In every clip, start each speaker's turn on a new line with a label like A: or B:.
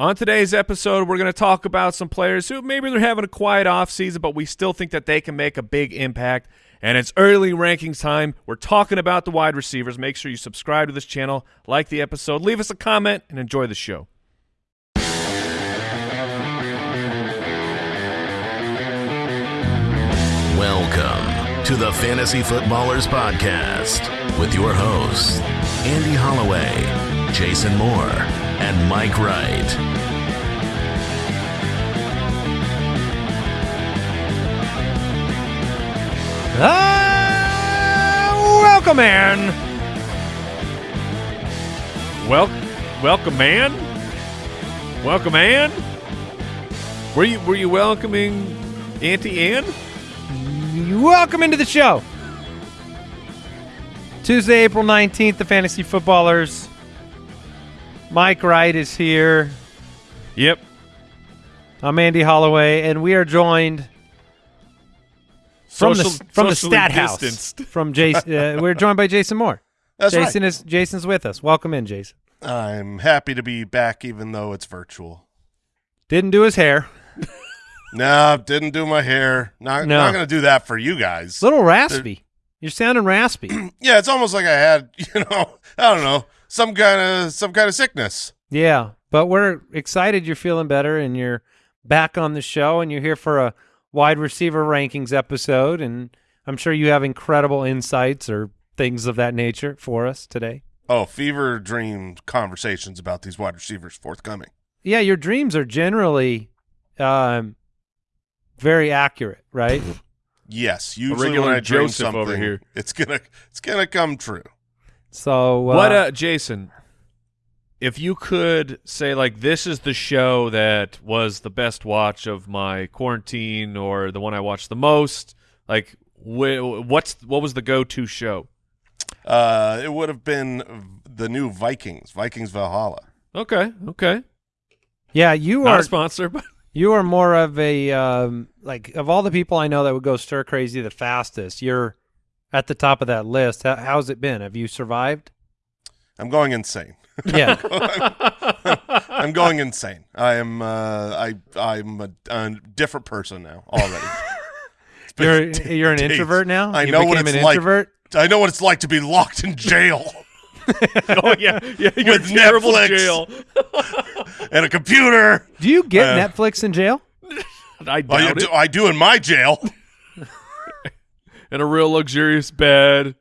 A: On today's episode, we're going to talk about some players who maybe they're having a quiet offseason, but we still think that they can make a big impact. And it's early rankings time. We're talking about the wide receivers. Make sure you subscribe to this channel, like the episode, leave us a comment, and enjoy the show.
B: Welcome to the Fantasy Footballers Podcast with your hosts, Andy Holloway, Jason Moore, and Mike Wright.
C: Ah, welcome in.
A: Well, welcome, man. Welcome, Ann. Were you were you welcoming Auntie Ann?
C: Welcome into the show. Tuesday, April 19th, the Fantasy Footballers. Mike Wright is here.
A: Yep.
C: I'm Andy Holloway, and we are joined from
A: Social-
C: the from the
A: socially
C: stat house. From Jason, uh, we're joined by Jason Moore.
D: That's
C: Jason is Jason's with us. Welcome in, Jason.
D: I'm happy to be back, even though it's virtual.
C: Didn't do his hair.
D: No, didn't do my hair. Not
C: No.
D: not going to do that for you guys.
C: little raspy. You're sounding raspy.
D: Yeah, it's almost like I had, you know, I don't know, some kind of some kind of sickness.
C: Yeah, but we're excited you're feeling better and you're back on the show and you're here for a wide receiver rankings episode and I'm sure you have incredible insights or things of that nature for us today.
D: Oh, fever dream conversations about these wide receivers forthcoming.
C: Yeah, your dreams are generally um very accurate, right?
D: Yes, usually
A: regular
D: when I dream
A: Joseph
D: something,
A: over here.
D: it's gonna it's gonna come true.
C: So uh,
A: what, uh, Jason? If you could say like this is the show that was the best watch of my quarantine, or the one I watched the most, like wh- what's what was the go-to show?
D: Uh, it would have been the new Vikings, Vikings Valhalla.
A: Okay, okay,
C: yeah, you
A: not
C: are
A: a sponsor, but
C: you are more of a um like of all the people I know that would go stir crazy the fastest, you're at the top of that list. How, how's it been? Have you survived?
D: I'm going insane.
C: Yeah.
D: I'm going insane. I am. Uh, I I'm a, a different person now already.
C: You're
D: days-
C: you're an
D: days.
C: introvert now.
D: I
C: You
D: know what it's
C: an
D: like.
C: introvert.
D: I know what it's like to be locked in jail
A: oh yeah, yeah, you're
D: With
A: terrible
D: Netflix.
A: jail.
D: and a computer.
C: Do you get
D: Uh,
C: Netflix in jail?
A: I
D: Well, I
A: doubt
D: do. I do in my jail.
A: In a real luxurious bed.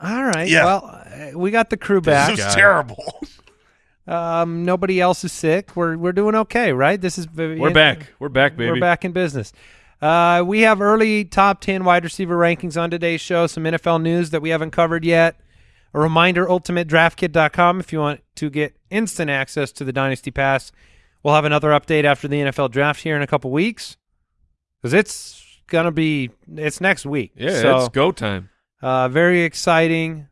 C: All right.
D: Yeah.
C: Well, uh, we got the crew back.
D: This
A: is
D: terrible.
C: Um, nobody else is sick. We're we're doing okay, right? This is
A: We're back. We're back, baby.
C: We're back in business. Uh, we have early top 10 wide receiver rankings on today's show, some NFL news that we haven't covered yet. A reminder, ultimatedraftkit.com if you want to get instant access to the Dynasty Pass. We'll have another update after the NFL draft here in a couple weeks because it's going to be – it's next week.
A: Yeah,
C: so,
A: it's go time.
C: uh, very exciting.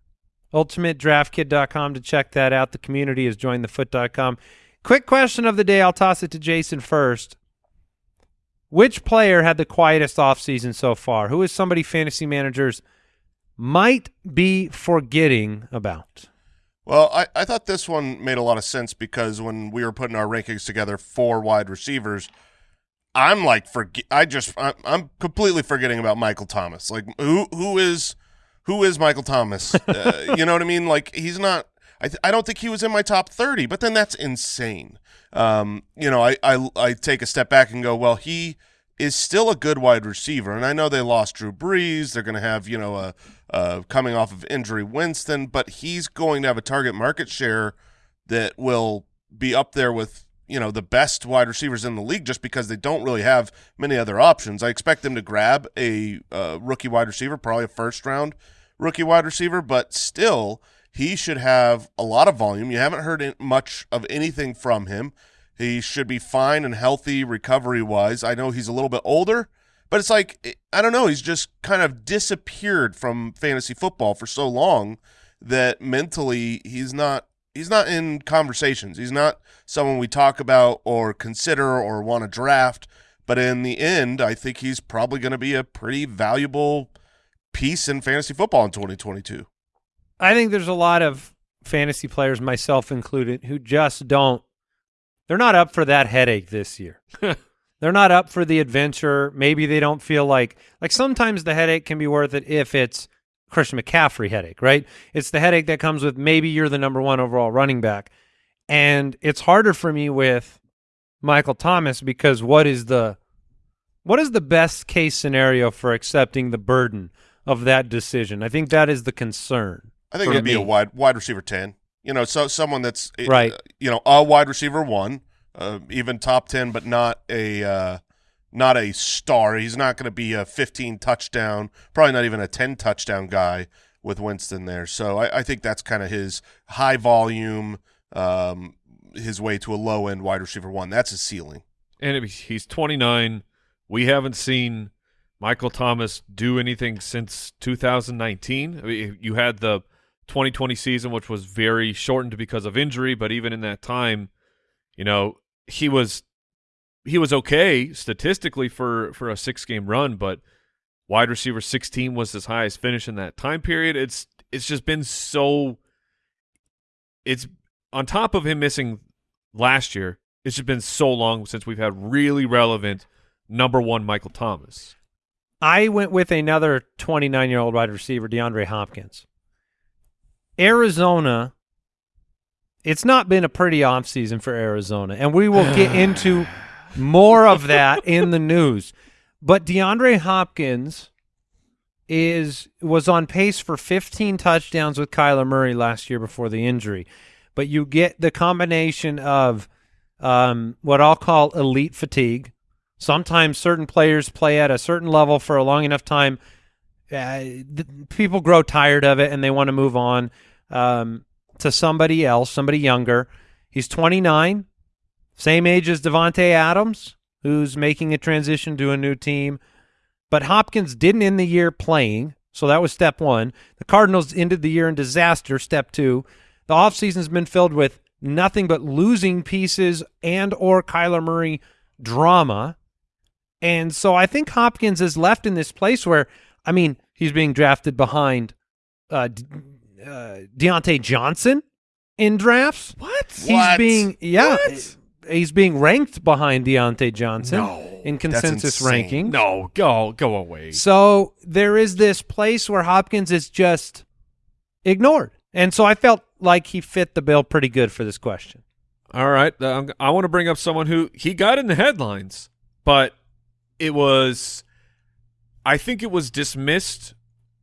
C: UltimateDraftKit.com to check that out. The community is jointhefoot.com. Quick question of the day. I'll toss it to Jason first. Which player had the quietest offseason so far? Who is somebody fantasy managers might be forgetting about?
D: Well, I, I thought this one made a lot of sense because when we were putting our rankings together for wide receivers, I'm like forget. I just I'm, I'm completely forgetting about Michael Thomas. Like who who is who is Michael Thomas? uh, you know what I mean? Like he's not. I th- I don't think he was in my top thirty, but then that's insane. Um, you know, I, I I take a step back and go, well, he is still a good wide receiver, and I know they lost Drew Brees. They're going to have you know a, a coming off of injury Winston, but he's going to have a target market share that will be up there with you know the best wide receivers in the league just because they don't really have many other options. I expect them to grab a uh, rookie wide receiver, probably a first round rookie wide receiver, but still he should have a lot of volume. You haven't heard much of anything from him. He should be fine and healthy recovery wise. I know he's a little bit older, but it's like I don't know. He's just kind of disappeared from fantasy football for so long that mentally he's not he's not in conversations. He's not someone we talk about or consider or want to draft. But in the end, I think he's probably going to be a pretty valuable piece in fantasy football in 2022.
C: I think there's a lot of fantasy players, myself included, who just don't they're not up for that headache this year. they're not up for the adventure. Maybe they don't feel like like sometimes the headache can be worth it if it's Christian McCaffrey headache, right? It's the headache that comes with maybe you're the number one overall running back. And it's harder for me with Michael Thomas because what is the what is the best case scenario for accepting the burden of that decision? I think that is the concern.
D: I think it'd be a wide wide receiver ten. You know, so someone that's uh,
C: Right.
D: You know, a wide receiver one, uh, even top ten, but not a uh, not a star. He's not going to be a fifteen touchdown, probably not even a ten touchdown guy with Winston there. So I, I think that's kind of his high volume, um, his way to a low end wide receiver one. That's his ceiling.
A: And he's 29. We haven't seen Michael Thomas do anything since 2019. I mean, you had the 2020 season, which was very shortened because of injury, but even in that time, you know, he was he was okay statistically for for a six game run, but wide receiver 16 was his highest finish in that time period. It's it's just been so it's on top of him missing last year, it's just been so long since we've had really relevant number one Michael Thomas.
C: I went with another 29 year old wide receiver, DeAndre Hopkins. Arizona, it's not been a pretty offseason for Arizona, and we will get into more of that in the news. But DeAndre Hopkins is was on pace for 15 touchdowns with Kyler Murray last year before the injury. But you get the combination of um, what I'll call elite fatigue. Sometimes certain players play at a certain level for a long enough time. Uh, people grow tired of it and they want to move on um, to somebody else, somebody younger. He's 29, same age as Davante Adams, who's making a transition to a new team. But Hopkins didn't end the year playing, so that was step one. The Cardinals ended the year in disaster, step two. The offseason's been filled with nothing but losing pieces and or Kyler Murray drama. And so I think Hopkins is left in this place where, I mean, he's being drafted behind uh, uh, Diontae Johnson in drafts.
A: What?
C: He's
D: What?
C: being yeah,
A: What?
C: He's being ranked behind Diontae Johnson
A: No,
C: in consensus ranking.
A: No, go go away.
C: So there is this place where Hopkins is just ignored. And so I felt like he fit the bill pretty good for this question.
A: All right, um, I want to bring up someone who he got in the headlines, but it was, I think it was dismissed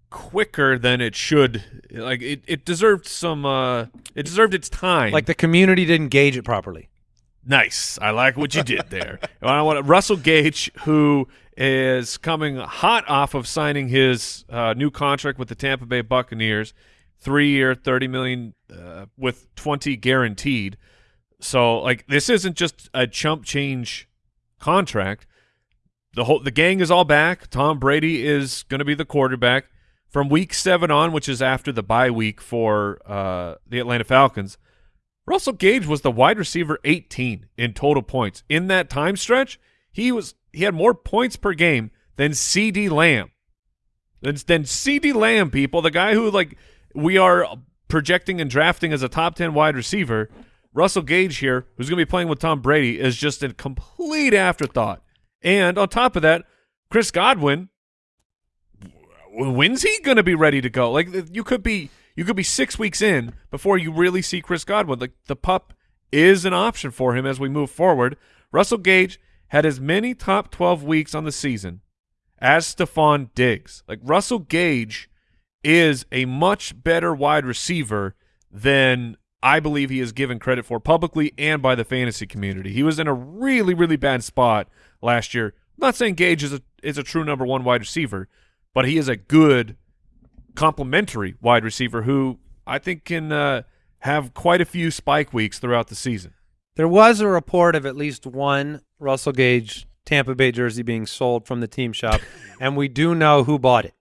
A: quicker than it should. Like it, it deserved some. Uh, it deserved its time.
C: Like the community didn't gauge it properly.
A: Nice. I like what you did there. I want Russell Gage, who is coming hot off of signing his uh, new contract with the Tampa Bay Buccaneers, three-year, thirty million uh, with twenty guaranteed. So, like, this isn't just a chump change contract. The whole the gang is all back. Tom Brady is going to be the quarterback from week seven on, which is after the bye week for uh, the Atlanta Falcons. Russell Gage was the wide receiver 18 in total points. In that time stretch, he was he had more points per game than CeeDee Lamb. Than, than CeeDee Lamb, people, the guy who like we are projecting and drafting as a top 10 wide receiver. Russell Gage here, who's going to be playing with Tom Brady, is just a complete afterthought. And on top of that, Chris Godwin, when's he going to be ready to go? Like you could be you could be 6 weeks in before you really see Chris Godwin. Like the pup is an option for him as we move forward. Russell Gage had as many top 12 weeks on the season as Stefon Diggs. Like Russell Gage is a much better wide receiver than I believe he is given credit for publicly and by the fantasy community. He was in a really, really bad spot last year. I'm not saying Gage is a is a true number one wide receiver, but he is a good complementary wide receiver who I think can uh, have quite a few spike weeks throughout the season.
C: There was a report of at least one Russell Gage Tampa Bay jersey being sold from the team shop, and we do know who bought it.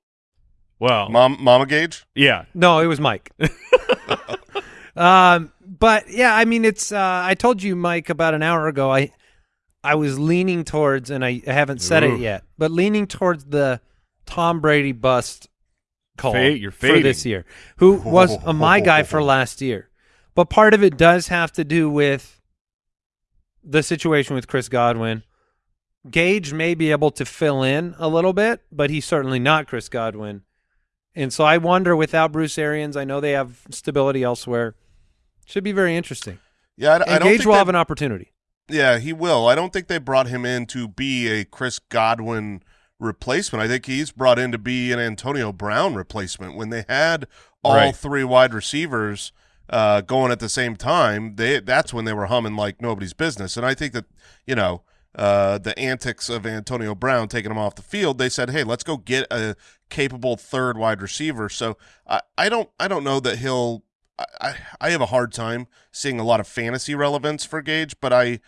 A: Well,
D: Mom, Mama Gage.
A: yeah,
C: No, it was Mike. um, but yeah, I mean, it's. Uh, I told you, Mike, about an hour ago. I I was leaning towards, and I, I haven't said
A: Ooh.
C: it yet, but leaning towards the Tom Brady bust call
A: Fade- you're
C: for this year, who was a my guy for last year. But part of it does have to do with the situation with Chris Godwin. Gage may be able to fill in a little bit, but he's certainly not Chris Godwin. And so I wonder without Bruce Arians, I know they have stability elsewhere. Should be very interesting.
D: Yeah, I, I don't
C: Gage
D: think
C: will
D: they-
C: have an opportunity.
D: Yeah, he will. I don't think they brought him in to be a Chris Godwin replacement. I think he's brought in to be an Antonio Brown replacement. When they had all
A: Right.
D: three wide receivers uh, going at the same time, they that's when they were humming like nobody's business. And I think that you know uh, the antics of Antonio Brown taking him off the field, they said, "Hey, let's go get a capable third wide receiver." So I, I don't I don't know that he'll. I, I I have a hard time seeing a lot of fantasy relevance for Gage, but I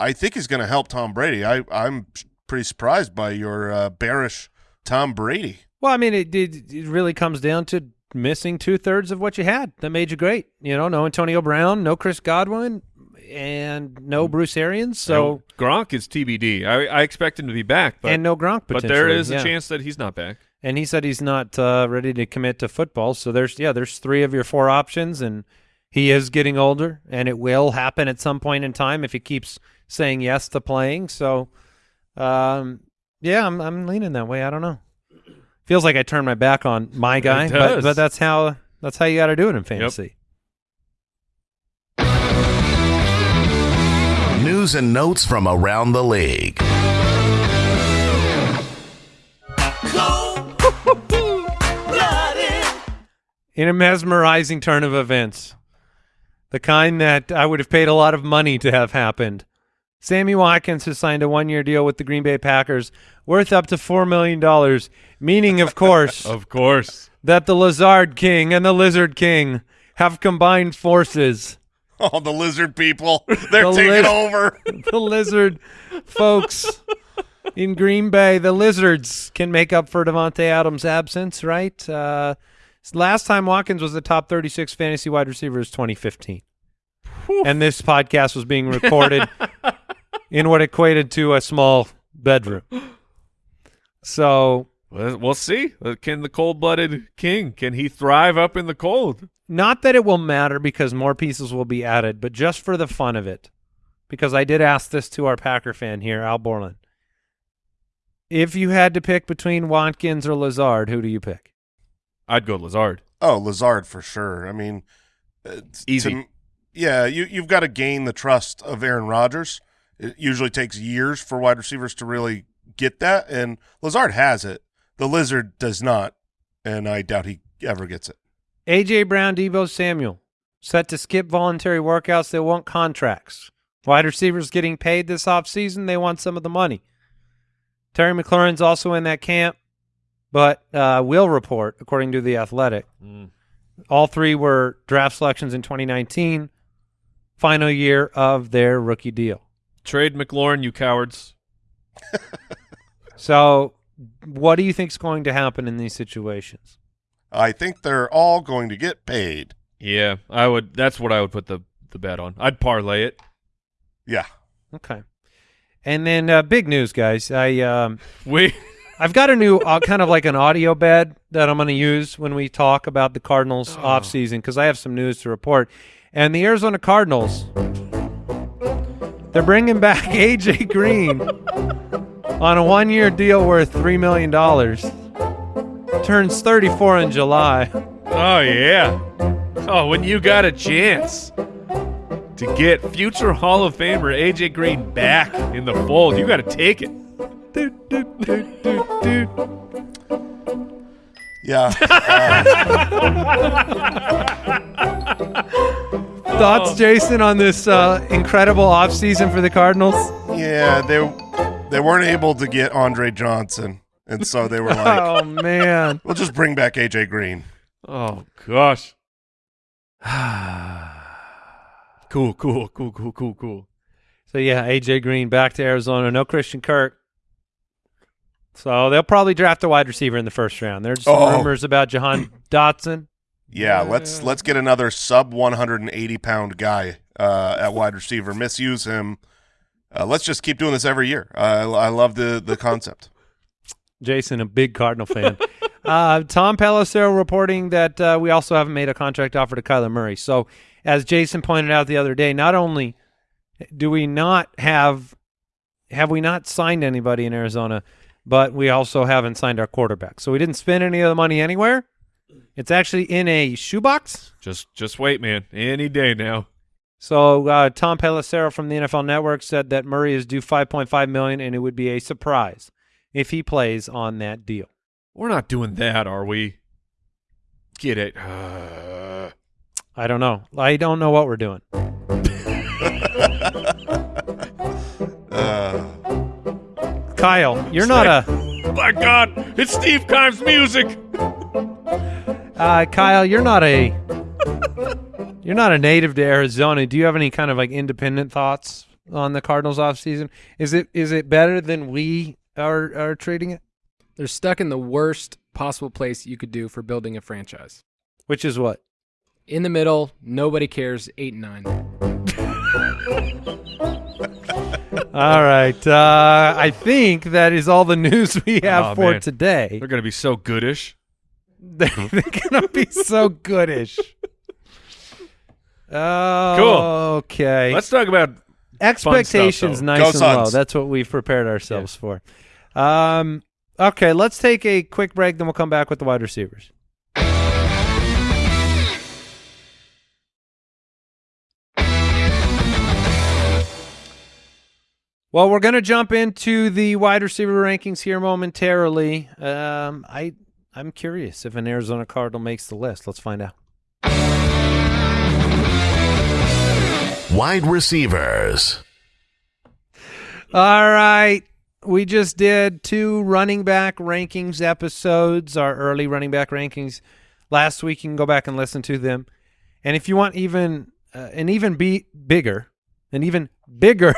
D: I think he's going to help Tom Brady. I I'm pretty surprised by your uh, bearish Tom Brady.
C: Well, I mean, it, it, it really comes down to missing two thirds of what you had that made you great. You know, no Antonio Brown, no Chris Godwin, and no Bruce Arians. So
A: Now, Gronk is TBD. I, I expect him to be back, but
C: and no Gronk.
A: but there
C: potentially,
A: a
C: yeah.
A: chance that he's not back.
C: And he said he's not uh, ready to commit to football. So there's yeah, there's three of your four options, and he is getting older, and it will happen at some point in time if he keeps saying yes to playing. So, um, yeah, I'm I'm leaning that way. I don't know. Feels like I turned my back on my guy, but
A: does.
C: but that's how that's how you got to do it in fantasy.
B: News and notes from around the league.
C: in a mesmerizing turn of events, the kind that I would have paid a lot of money to have happened. Sammy Watkins has signed a one-year deal with the Green Bay Packers worth up to $4 million, meaning, of course,
A: Of course.
C: that the Lizard King and the Lizard King have combined forces.
D: Oh, the lizard people. They're
C: The
D: taking over.
C: the Lizard folks in Green Bay, the Lizards can make up for Davante Adams' absence, right? Uh, last time Watkins was the top 36 fantasy wide receiver is 2015. And this podcast was being recorded in what equated to a small bedroom. So,
A: Well, We'll see. Uh, Can the cold-blooded king, can he thrive up in the cold?
C: not that it will matter because more pieces will be added, but just for the fun of it, because I did ask this to our Packer fan here, Al Borland. If you had to pick between Watkins or Lazard, who do you pick?
A: I'd go Lazard.
D: Oh, Lazard for sure. I mean, it's
A: Easy.
D: to- yeah, you you've got to gain the trust of Aaron Rodgers. It usually takes years for wide receivers to really get that, and Lazard has it. The Lizard does not, and I doubt he ever gets it.
C: AJ Brown, Deebo Samuel, set to skip voluntary workouts. They want contracts. Wide receivers getting paid this offseason. They want some of the money. Terry McLaurin's also in that camp, but uh, will report, according to The Athletic. All three were draft selections in 2019, final year of their rookie deal.
A: Trade McLaurin, you cowards.
C: So, what do you think is going to happen in these situations?
D: I think they're all going to get paid.
A: Yeah, I would. That's what I would put the the bet on. I'd parlay it.
D: Yeah.
C: Okay. And then uh, big news, guys. I um,
A: We
C: I've got a new uh, kind of like an audio bed that I'm going to use when we talk about the Cardinals off offseason because I have some news to report. And the Arizona Cardinals, they're bringing back AJ Green on a one-year deal worth three million dollars. Turns 34 in July.
A: Oh yeah. Oh, when you got a chance to get future Hall of Famer AJ Green back in the fold, you got to take it.
C: Doot, doot, doot, doot, doot.
D: Yeah.
C: Thoughts, Jason, on this uh, incredible offseason for the Cardinals?
D: yeah, they they weren't able to get Andre Johnson, and so they were like,
C: oh man.
D: "We'll just bring back AJ Green."
A: Oh gosh. cool, cool, cool, cool, cool, cool.
C: So yeah, AJ Green back to Arizona. No Christian Kirk. So they'll probably draft a wide receiver in the first round. There's some
D: Oh.
C: rumors about Jahan Dotson.
D: Yeah, let's let's get another sub 180 pound guy uh, at wide receiver. Misuse him. Uh, let's just keep doing this every year. I I love the the concept.
C: Jason, a big Cardinal fan. uh, Tom Pelissero reporting that uh, we also haven't made a contract offer to Kyler Murray. So as Jason pointed out the other day, not only do we not have have we not signed anybody in Arizona? But we also haven't signed our quarterback, so we didn't spend any of the money anywhere. It's actually in a shoebox.
A: Just just wait, man. Any day now.
C: So uh, Tom Pelissero from the NFL Network said that Murray is due 5.5 million, and it would be a surprise if he plays on that deal.
A: We're not doing that, are we? Get it.
C: I don't know. I don't know what we're doing.
D: Uh,
C: Kyle, you're not a
A: My God, it's Steve Kimes music.
C: Uh, Kyle. You're not a you're not a native to Arizona. Do you have any kind of like independent thoughts on the Cardinals offseason? Is it is it better than we are are treating it?
E: They're stuck in the worst possible place you could do for building a franchise.
C: Which is what?
E: In the middle, nobody cares. Eight and nine.
C: All right. Uh, I think that is all the news we have
A: Oh,
C: for
A: man.
C: today.
A: They're gonna be so goodish.
C: They're, they're gonna be so goodish. Oh, Okay.
A: Let's talk about
C: Expectations
A: though.
C: nice
D: Go
C: and low. That's what we've prepared ourselves for. Um. Okay. Let's take a quick break. Then we'll come back with the wide receivers. Well, we're going to jump into the wide receiver rankings here momentarily. Um, I I'm curious if an Arizona Cardinal makes the list. Let's find out.
B: Wide receivers.
C: All right. We just did two running back rankings episodes, our early running back rankings last week. You can go back and listen to them. And if you want even uh, an even be bigger, an even bigger,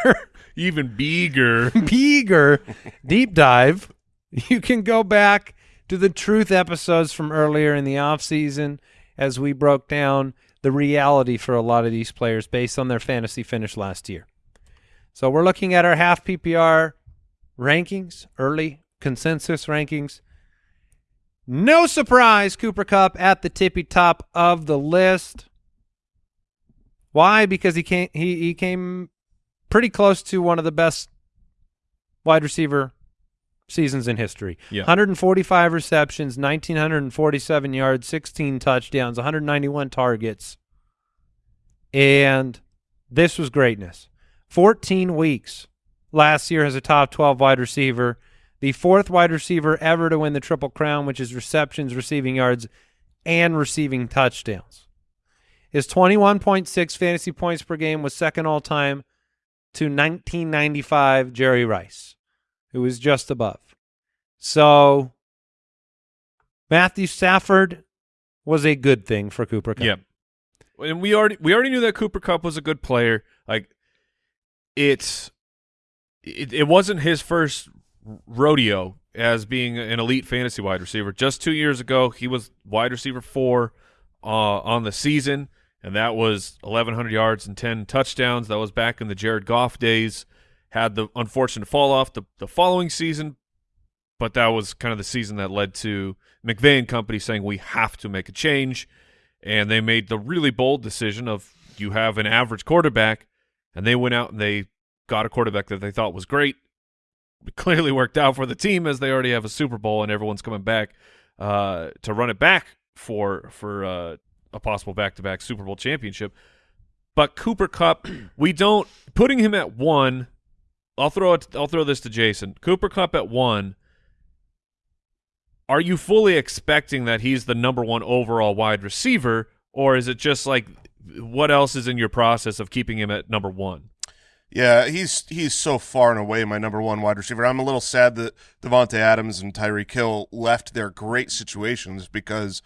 A: even bigger.
C: bigger deep dive, you can go back to the truth episodes from earlier in the offseason as we broke down the reality for a lot of these players based on their fantasy finish last year. So we're looking at our half PPR rankings, early consensus rankings. No surprise, Cooper Kupp at the tippy top of the list. Why? Because he came he, he came pretty close to one of the best wide receiver seasons in history.
A: Yeah.
C: 145 receptions, 1947 yards, 16 touchdowns, 191 targets. And this was greatness. 14 weeks last year as a top 12 wide receiver, the fourth wide receiver ever to win the Triple Crown, which is receptions, receiving yards, and receiving touchdowns. His 21.6 fantasy points per game was second all time to 1995 Jerry Rice, who was just above. So Matthew Stafford was a good thing for Cooper Kupp.
A: Yep. And we already we already knew that Cooper Kupp was a good player. Like it's it, it wasn't his first rodeo as being an elite fantasy wide receiver. Just 2 years ago, he was wide receiver 4 uh, on the season and that was 1100 yards and 10 touchdowns. That was back in the Jared Goff days. Had the unfortunate fall off the the following season, but that was kind of the season that led to McVay and company saying we have to make a change, and they made the really bold decision of you have an average quarterback, and they went out and they got a quarterback that they thought was great. It clearly worked out for the team as they already have a Super Bowl and everyone's coming back uh, to run it back for for uh, a possible back to back Super Bowl championship. But Cooper Kupp, we don't putting him at one. I'll throw it. I'll throw this to Jason. Cooper Kupp at one. Are you fully expecting that he's the number one overall wide receiver, or is it just like what else is in your process of keeping him at number one?
D: Yeah, he's he's so far and away my number one wide receiver. I'm a little sad that Davante Adams and Tyreek Hill left their great situations because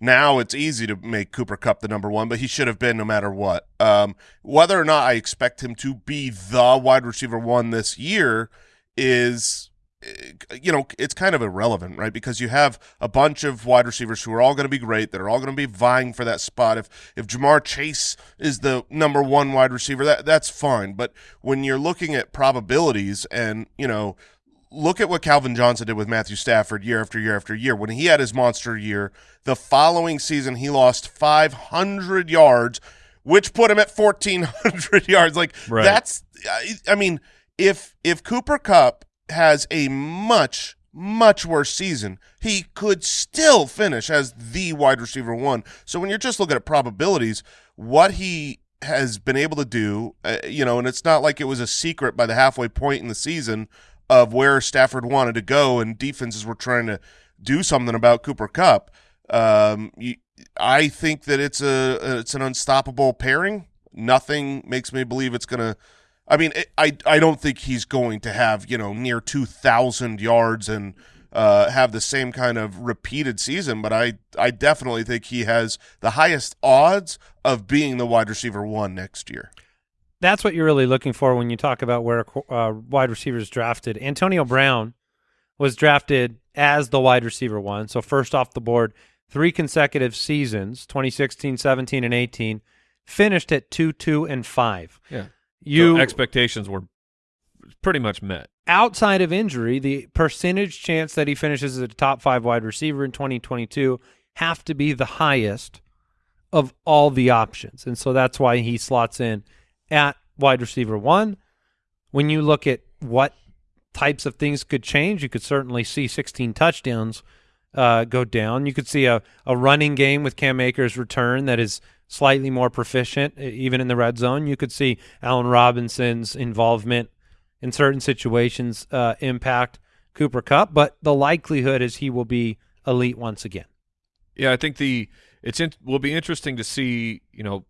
D: now it's easy to make Cooper Kupp the number one, but he should have been no matter what. Um, whether or not I expect him to be the wide receiver one this year is eh, you know, it's kind of irrelevant, right? Because you have a bunch of wide receivers who are all going to be great, that are all going to be vying for that spot. If if Ja'Marr Chase is the number one wide receiver, that that's fine. But when you're looking at probabilities, and you know, look at what Calvin Johnson did with Matthew Stafford year after year after year. When he had his monster year, the following season he lost 500 yards which put him at 1400 yards. Like
A: Right.
D: that's I- I mean, if if Cooper Kupp has a much much worse season, he could still finish as the wide receiver one. So when you're just looking at probabilities, what he has been able to do, uh, you know, and it's not like it was a secret by the halfway point in the season of where Stafford wanted to go and defenses were trying to do something about Cooper Kupp. Um, you, I think that it's a it's an unstoppable pairing. Nothing makes me believe it's gonna. I mean, it, I I don't think he's going to have you know near two thousand yards and uh, have the same kind of repeated season, but I I definitely think he has the highest odds of being the wide receiver one next year.
C: That's what you're really looking for when you talk about where uh, wide receivers drafted. Antonio Brown was drafted as the wide receiver one, so first off the board, three consecutive seasons, 2016, 17, and 18, finished at 2, 2, and 5.
A: Yeah.
C: You
A: So expectations were pretty much met.
C: outside of injury, the percentage chance that he finishes as a top five wide receiver in 2022 have to be the highest of all the options. And so that's why he slots in at wide receiver one. When you look at what types of things could change, you could certainly see 16 touchdowns uh, go down. You could see a, a running game with Cam Akers' return that is slightly more proficient, even in the red zone. You could see Allen Robinson's involvement in certain situations uh, impact Cooper Kupp, but the likelihood is he will be elite once again.
A: Yeah, I think the it's in, will be interesting to see. You know,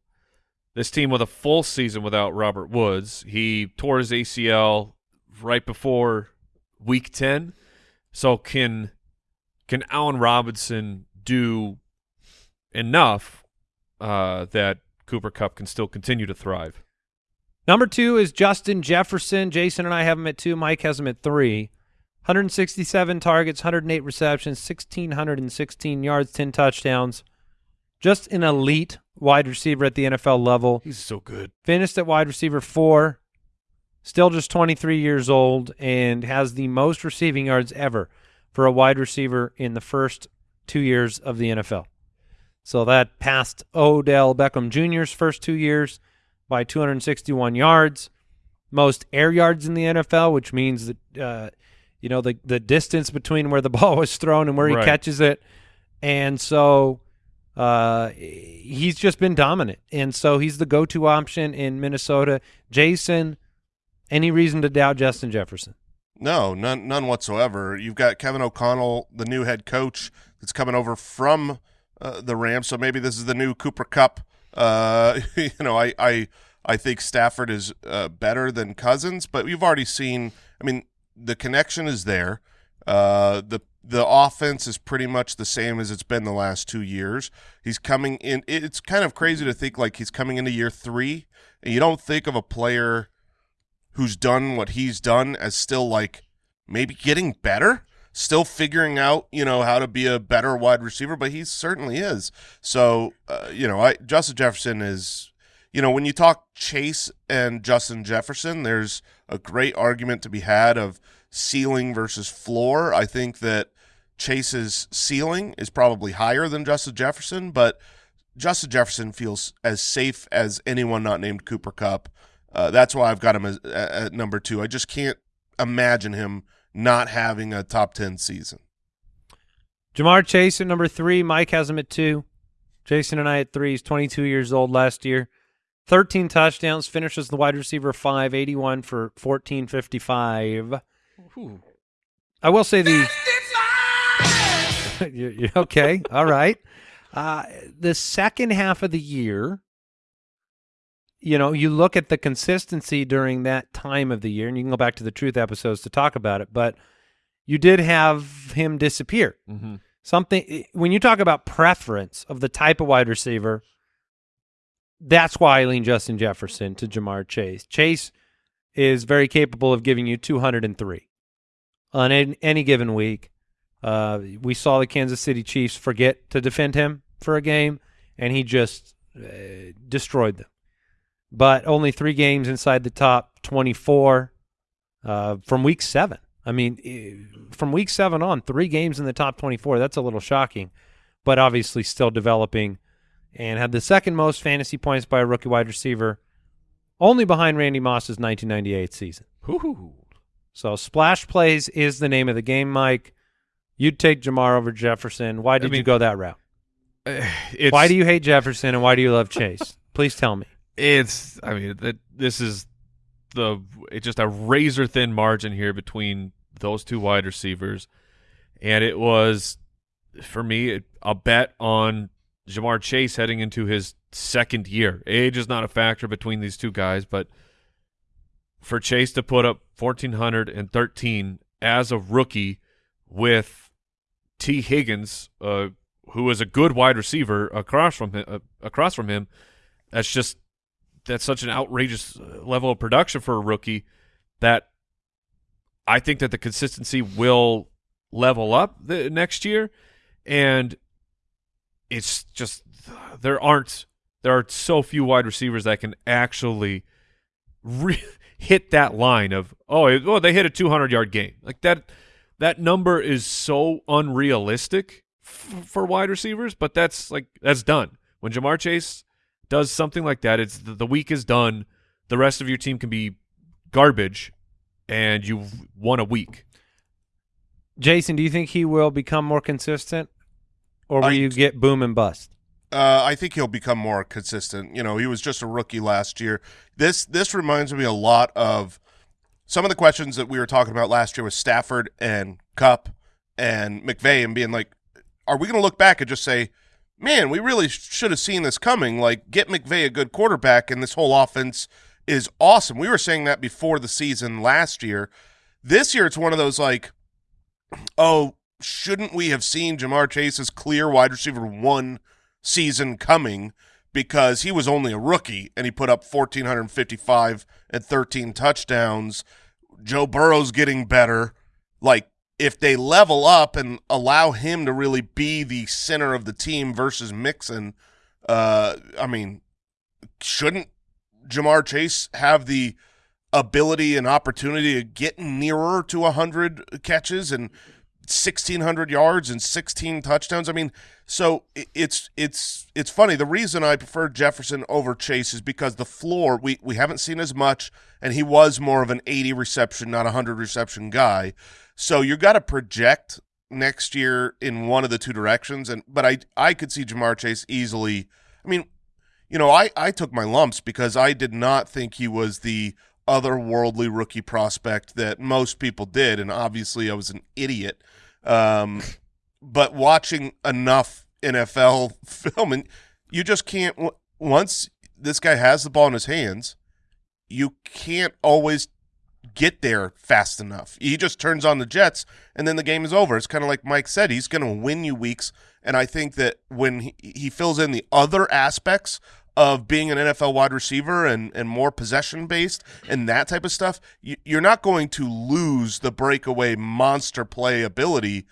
A: this team with a full season without Robert Woods. He tore his ACL right before Week Ten. So can can Allen Robinson do enough uh, that Cooper Kupp can still continue to thrive?
C: Number two is Justin Jefferson. Jason and I have him at two. Mike has him at three. 167 targets, 108 receptions, 1,616 yards, 10 touchdowns. Just an elite wide receiver at the NFL level.
A: He's so good.
C: Finished at wide receiver four. Still just 23 years old and has the most receiving yards ever for a wide receiver in the first two years of the NFL. So that passed Odell Beckham Jr.'s first two years by 261 yards, most air yards in the NFL, which means that uh, you know the the distance between where the ball was thrown and where he
A: Right.
C: catches it, and so uh, he's just been dominant, and so he's the go-to option in Minnesota. Jason, any reason to doubt Justin Jefferson?
D: No, none, none whatsoever. You've got Kevin O'Connell, the new head coach, that's coming over from uh, the Rams. So maybe this is the new Cooper Kupp. Uh, you know, I, I, I think Stafford is uh, better than Cousins, but you've already seen. I mean, the connection is there. Uh, the the offense is pretty much the same as it's been the last two years. He's coming in. It's kind of crazy to think like he's coming into year three, and you don't think of a player who's done what he's done as still like maybe getting better, still figuring out, you know, how to be a better wide receiver, but he certainly is. So, uh, you know, I Justin Jefferson is, you know, when you talk Chase and Justin Jefferson, there's a great argument to be had of ceiling versus floor. I think that Chase's ceiling is probably higher than Justin Jefferson, but Justin Jefferson feels as safe as anyone not named Cooper Kupp. Uh, that's why I've got him as, at, number two. I just can't imagine him not having a top 10 season.
C: Ja'Marr Chase at number three. Mike has him at two. Jason and I at three. He's 22 years old last year. 13 touchdowns. Finishes the wide receiver five, 81 for 1455. I will say the. you, you- okay. All right. Uh, the second half of the year, you know, you look at the consistency during that time of the year, and you can go back to the truth episodes to talk about it, but you did have him disappear
A: Mm-hmm.
C: something when you talk about preference of the type of wide receiver that's why i lean justin jefferson to ja'marr chase chase is very capable of giving you 203 on any, given week uh, we saw the kansas city chiefs forget to defend him for a game and he just uh, destroyed them but only three games inside the top 24 uh, from week seven. I mean, from week seven on, three games in the top 24. That's a little shocking, but obviously still developing and had the second most fantasy points by a rookie wide receiver, only behind Randy Moss's 1998 season.
A: Ooh.
C: So splash plays is the name of the game, Mike. You'd take Ja'Marr over Jefferson. Why did you
A: mean-
C: go that route?
A: It's,
C: Why do you hate Jefferson and why do you love Chase? Please tell me.
A: It's. I mean, that this is the. It's just a razor thin margin here between those two wide receivers, and it was for me a bet on Ja'Marr Chase heading into his second year. Age is not a factor between these two guys, but for Chase to put up fourteen hundred and thirteen as a rookie with Tee Higgins, uh, who is a good wide receiver across from him, uh, across from him, that's just that's such an outrageous uh, level of production for a rookie that I think that the consistency will level up the next year, and it's just there aren't there are so few wide receivers that can actually hit that line of oh it, oh they hit a 200 yard game like that that number is so unrealistic for wide receivers but that's like that's done. When Ja'Marr Chase does something like that it's the, the week is done the rest of your team can be garbage and you've won a week.
C: Jason, do you think he will become more consistent or will
D: I-
C: you get boom and bust?
D: Uh, I think he'll become more consistent. You know, he was just a rookie last year. This this reminds me a lot of some of the questions that we were talking about last year with Stafford and Kupp and McVay, and being like, are we going to look back and just say, man, we really sh- should have seen this coming? Like, get McVay a good quarterback, and this whole offense is awesome. We were saying that before the season last year. This year, it's one of those like, oh, shouldn't we have seen Ja'Marr Chase's clear wide receiver one season coming because he was only a rookie and he put up 1455 and 13 touchdowns. Joe Burrow's getting better. Like if they level up and allow him to really be the center of the team versus Mixon, uh I mean, shouldn't Ja'Marr Chase have the ability and opportunity to get nearer to 100 catches and 1600 yards and 16 touchdowns. I mean, so it's it's it's funny. The reason I prefer Jefferson over Chase is because the floor we we haven't seen as much and he was more of an 80 reception, not a 100 reception guy. So you got to project next year in one of the two directions and but I I could see Ja'Marr Chase easily. I mean, you know, I, I took my lumps because I did not think he was the otherworldly rookie prospect that most people did, and obviously I was an idiot. Um, but watching enough NFL film, and you just can't. Once this guy has the ball in his hands, you can't always get there fast enough. He just turns on the Jets, and then the game is over. It's kind of like Mike said; he's going to win you weeks. And I think that when he, he fills in the other aspects of being an NFL wide receiver and, and more possession based and that type of stuff, you, you're not going to lose the breakaway monster play ability.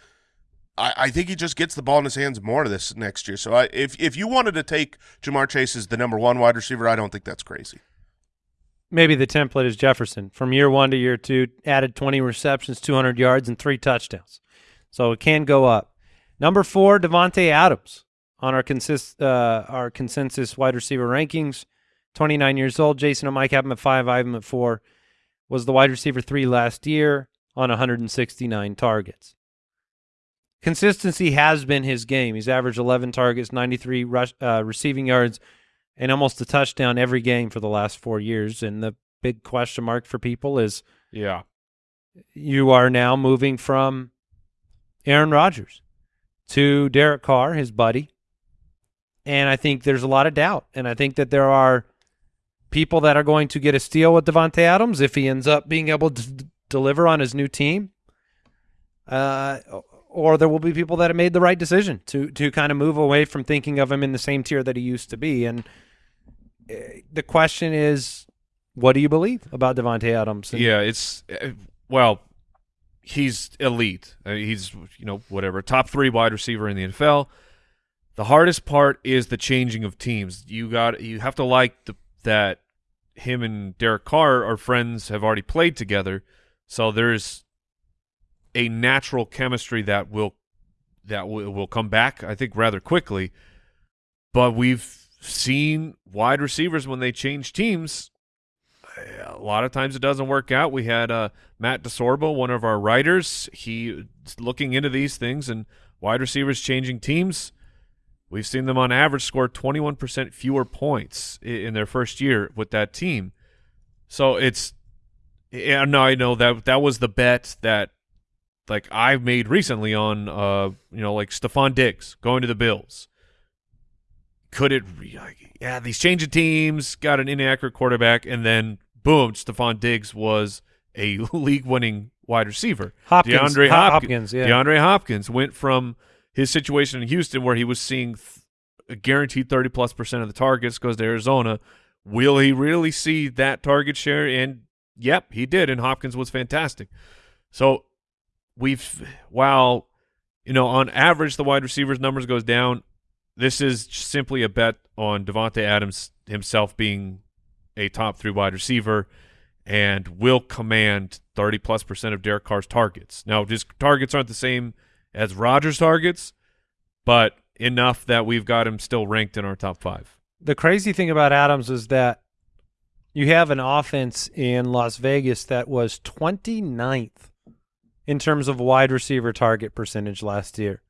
D: I, I think he just gets the ball in his hands more this next year. So I, if if you wanted to take Ja'Marr Chase as the number one wide receiver, I don't think that's crazy.
C: Maybe the template is Jefferson. From year one to year two, added 20 receptions, 200 yards, and three touchdowns. So it can go up. Number four, Davante Adams on our consist uh, our consensus wide receiver rankings. 29 years old. Jason and Mike have him at five. I have him at four. Was the wide receiver three last year on 169 targets. Consistency has been his game. He's averaged 11 targets, 93 rush, uh, receiving yards, and almost a touchdown every game for the last four years. And the big question mark for people is
A: Yeah.
C: you are now moving from Aaron Rodgers to Derek Carr, his buddy. And I think there's a lot of doubt. And I think that there are people that are going to get a steal with Davante Adams if he ends up being able to deliver on his new team. Uh, or there will be people that have made the right decision to to kind of move away from thinking of him in the same tier that he used to be. And uh, the question is, what do you believe about Davante Adams? And
A: Yeah, it's uh, well, he's elite. Uh, he's you know whatever top three wide receiver in the NFL. The hardest part is the changing of teams. You got you have to like the, that him and Derek Carr are friends, have already played together, so there's a natural chemistry that will that will, will come back. I think rather quickly. but we've seen wide receivers when they change teams. A lot of times it doesn't work out. We had uh, Matt DeSorbo, one of our writers. He looking into these things and wide receivers changing teams. We've seen them on average score 21% fewer points in their first year with that team. So it's yeah, no, I know that that was the bet that like I've made recently on uh you know like Stefon Diggs going to the Bills. Could it re- like, yeah, these changing teams got an inaccurate quarterback and then boom, Stefon Diggs was a league winning wide receiver.
C: Hopkins,
A: DeAndre Hopkins,
C: Hopkins, yeah.
A: DeAndre Hopkins went from his situation in Houston where he was seeing th- a guaranteed 30 plus percent of the targets goes to Arizona. Will he really see that target share? And yep, he did. And Hopkins was fantastic. So we've, while, you know, on average, the wide receivers numbers goes down. This is simply a bet on Davante Adams himself being a top three wide receiver and will command 30 plus percent of Derek Carr's targets. Now, his targets aren't the same as Rodgers' targets, but enough that we've got him still ranked in our top five.
C: the crazy thing about Adams is that you have an offense in Las Vegas that was 29th in terms of wide receiver target percentage last year.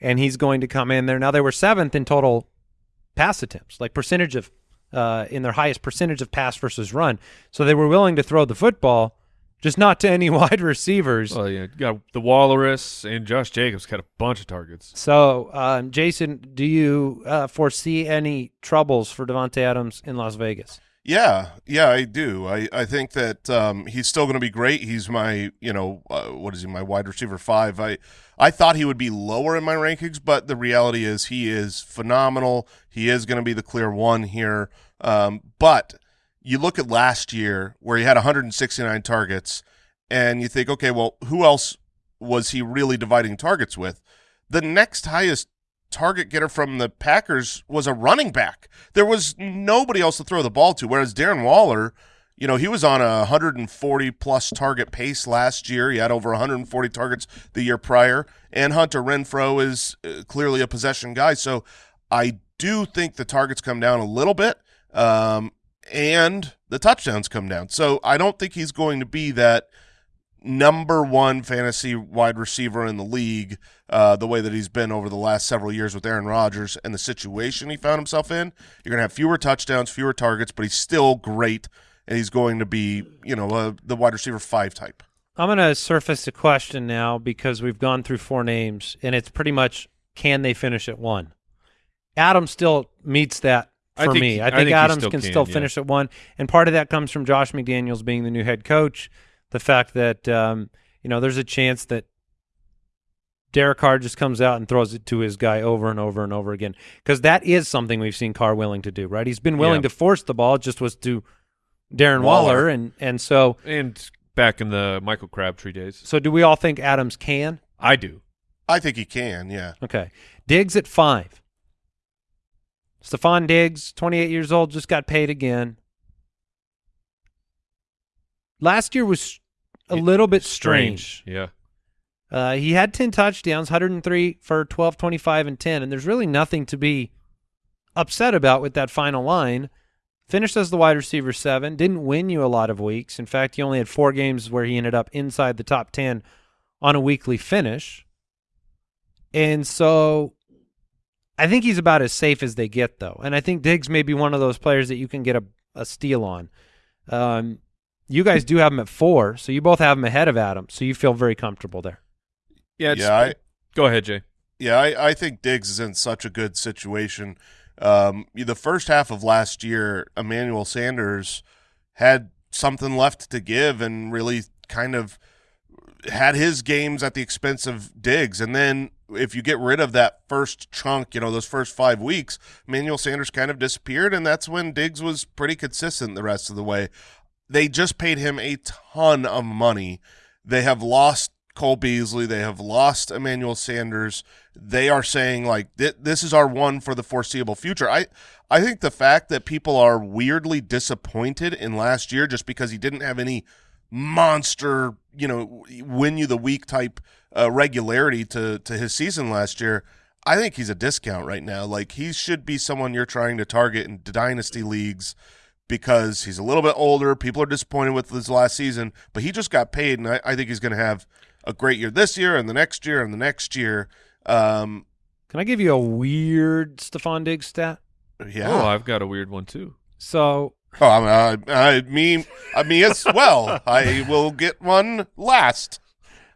C: And he's going to come in there. Now they were seventh in total pass attempts, like percentage of uh, in their highest percentage of pass versus run. So they were willing to throw the football, just not to any wide receivers.
A: Well, yeah, you got the Walrus and Josh Jacobs got a bunch of targets.
C: So, um, Jason, do you uh, foresee any troubles for Davante Adams in Las Vegas?
D: Yeah, yeah, I do. I, I think that um, he's still going to be great. He's my, you know, uh, what is he? My wide receiver five. I I thought he would be lower in my rankings, but the reality is he is phenomenal. He is going to be the clear one here. Um, but you look at last year where he had 169 targets, and you think, okay, well, who else was he really dividing targets with? The next highest target getter from the Packers was a running back. There was nobody else to throw the ball to. Whereas Darren Waller, you know, he was on a 140 plus target pace last year. He had over 140 targets the year prior. And Hunter Renfrow is uh, clearly a possession guy. So I do think the targets come down a little bit. Um, and the touchdowns come down. So I don't think he's going to be that number one fantasy wide receiver in the league, uh, the way that he's been over the last several years with Aaron Rodgers and the situation he found himself in. You're going to have fewer touchdowns, fewer targets, but he's still great, and he's going to be, you know, uh, the wide receiver five type.
C: I'm going to surface a question now because we've gone through four names, and it's pretty much can they finish at one? Adam still meets that
A: I
C: for
A: think-
C: me. I
A: I
C: think,
A: think
C: Adams
A: still
C: can,
A: can,
C: still
A: yeah.
C: finish at one, and part of that comes from Josh McDaniels being the new head coach. The fact that um, you know there's a chance that Derek Carr just comes out and throws it to his guy over and over and over again because that is something we've seen Carr willing to do. Right? He's been willing
A: Yeah.
C: to force the ball, just was to Darren
D: Waller.
C: Waller, and and so
A: And back in the Michael Crabtree days,
C: so do we all think Adams can?
A: I do.
D: I think he can, yeah.
C: Okay. Diggs at five. Stefon Diggs, 28 years old, just got paid again. Last year was a little bit strange.
A: Yeah.
C: Uh, he had 10 touchdowns, 103 for 12, 25, and 10, and there's really nothing to be upset about with that final line. Finished as the wide receiver seven, didn't win you a lot of weeks. In fact, he only had four games where he ended up inside the top 10 on a weekly finish. And so I think he's about as safe as they get, though. And I think Diggs may be one of those players that you can get a, a steal on. Um, you guys do have him at four, so you both have him ahead of Adam, so you feel very comfortable there.
A: Yeah. It's,
D: yeah, I,
A: go ahead, Jay.
D: Yeah, I, I think Diggs is in such a good situation. Um, the first half of last year, Emmanuel Sanders had something left to give and really kind of had his games at the expense of Diggs. And then if you get rid of that first chunk, you know, those first five weeks, Emmanuel Sanders kind of disappeared, and that's when Diggs was pretty consistent the rest of the way. They just paid him a ton of money. They have lost Cole Beasley. They have lost Emmanuel Sanders. They are saying like th- this is our one for the foreseeable future. I I think the fact that people are weirdly disappointed in last year just because he didn't have any monster, you know, win you the week type uh, regularity to to his season last year. I think he's a discount right now. Like he should be someone you're trying to target in dynasty leagues because he's a little bit older. People are disappointed with his last season, but he just got paid, and I, I think he's going to have a great year this year and the next year and the next year. Um,
C: Can I give you a weird Stefon Diggs stat?
D: yeah.
A: Oh, I've got a weird one too.
C: So
D: Oh, I, mean, I, I me, I me as well. I will get one last.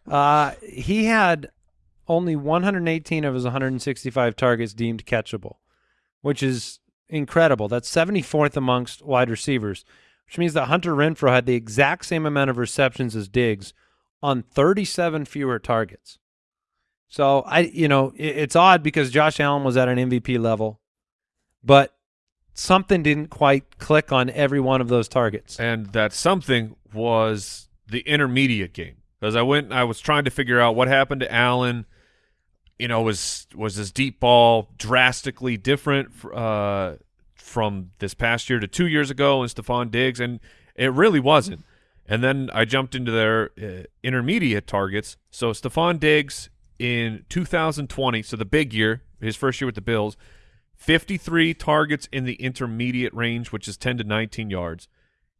C: Uh, he had only 118 of his 165 targets deemed catchable, which is incredible. That's 74th amongst wide receivers, which means that Hunter Renfrow had the exact same amount of receptions as Diggs on 37 fewer targets. So I, you know, it, it's odd because Josh Allen was at an MVP level, but something didn't quite click on every one of those targets.
A: And that something was the intermediate game. Because I went, I was trying to figure out what happened to Allen. You know, was was his deep ball drastically different uh, from this past year to two years ago and Stefon Diggs? And it really wasn't. And then I jumped into their uh, intermediate targets. So Stefon Diggs in 2020, so the big year, his first year with the Bills, 53 targets in the intermediate range, which is 10 to 19 yards.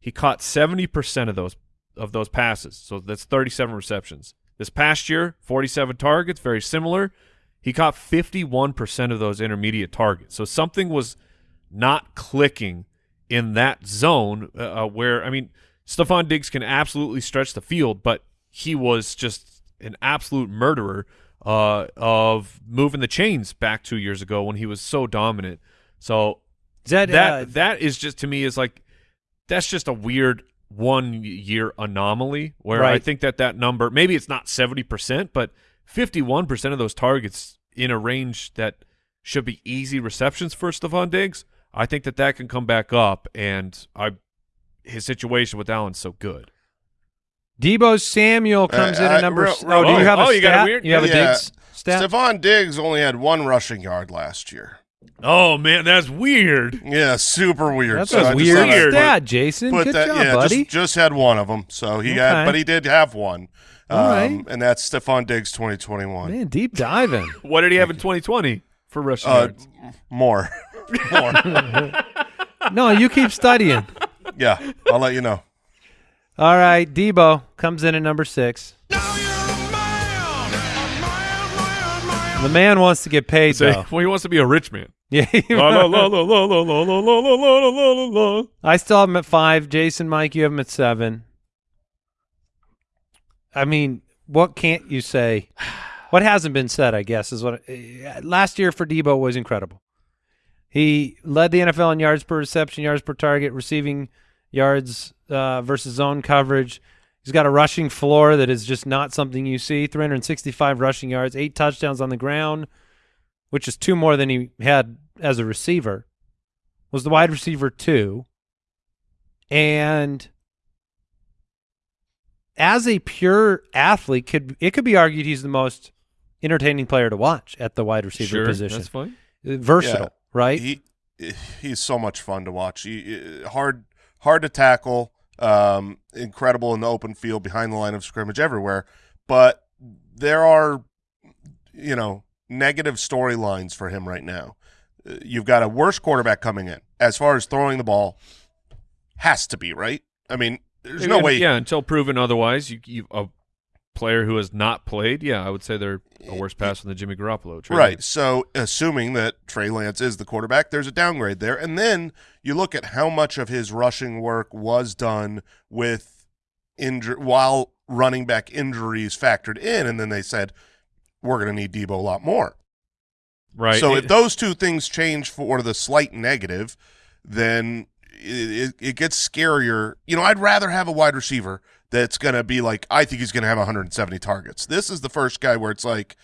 A: He caught 70% of those of those passes. So that's 37 receptions. This past year, 47 targets, very similar. He caught 51% of those intermediate targets. So something was not clicking in that zone uh, where I mean, Stefon Diggs can absolutely stretch the field, but he was just an absolute murderer uh, of moving the chains back two years ago when he was so dominant. So
C: that,
A: that
C: uh,
A: that is just to me is like that's just a weird one year anomaly where I think that that number maybe it's not 70% but 51% of those targets in a range that should be easy receptions for Stefon Diggs I think that that can come back up and I his situation with Allen's so good
C: Deebo Samuel comes
D: Uh,
C: in
D: I-
C: at number.
D: real- real
C: oh, do you
A: quick.
C: have a
A: Oh, you got a weird-
C: You have a
D: Yeah.
C: Diggs stat?
D: Stefon Diggs only had one rushing yard last year.
A: Oh man that's weird
D: Yeah, super weird.
C: That's
D: So I
C: a
D: just
C: weird
D: thought put-
C: stat, Jason.
D: put
C: Good
D: that,
C: job,
D: yeah,
C: buddy.
D: Just, just had one of them. So he
C: Okay.
D: had, but he did have one. Um,
C: All right.
D: And that's Stefon Diggs 2021.
C: Man, deep diving.
A: what did he have in 2020 for rushing
D: Uh,
A: yards
D: more. more.
C: no, you keep studying.
D: yeah, I'll let you know.
C: All right, Deebo comes in at number six. The man wants to get paid, though.
A: Well, he wants to be a rich man.
C: Yeah. I still have him at five. Jason, Mike, you have him at seven. I mean, what can't you say? What hasn't been said, I guess, is what uh, last year for Deebo was incredible. He led the NFL in yards per reception, yards per target, receiving yards uh, versus zone coverage. He's got a rushing floor that is just not something you see. 365 rushing yards, eight touchdowns on the ground, which is two more than he had as a receiver. Was the wide receiver two. And as a pure athlete, could it could be argued he's the most entertaining player to watch at the wide receiver
A: sure
C: position.
A: that's fine
C: Uh, Versatile,
D: Yeah.
C: right?
D: He he's so much fun to watch. He, hard hard to tackle. Um, incredible in the open field, behind the line of scrimmage, everywhere. But there are, you know, negative storylines for him right now. Uh, You've got a worse quarterback coming in as far as throwing the ball. Has to be right. I mean, there's no way.
A: Yeah, until proven otherwise, you, you a player who has not played. Yeah, I would say they're a worse passer than the Jimmy Garoppolo. Trey
D: Right. So, assuming that Trey Lance is the quarterback, there's a downgrade there. And then you look at how much of his rushing work was done with injury while running back injuries factored in, and then they said we're going to need Deebo a lot more.
A: Right.
D: So
A: It-
D: if those two things change for the slight negative, then it, it, it gets scarier. You know, I'd rather have a wide receiver that's going to be like, I think he's going to have 170 targets. This is the first guy where it's like,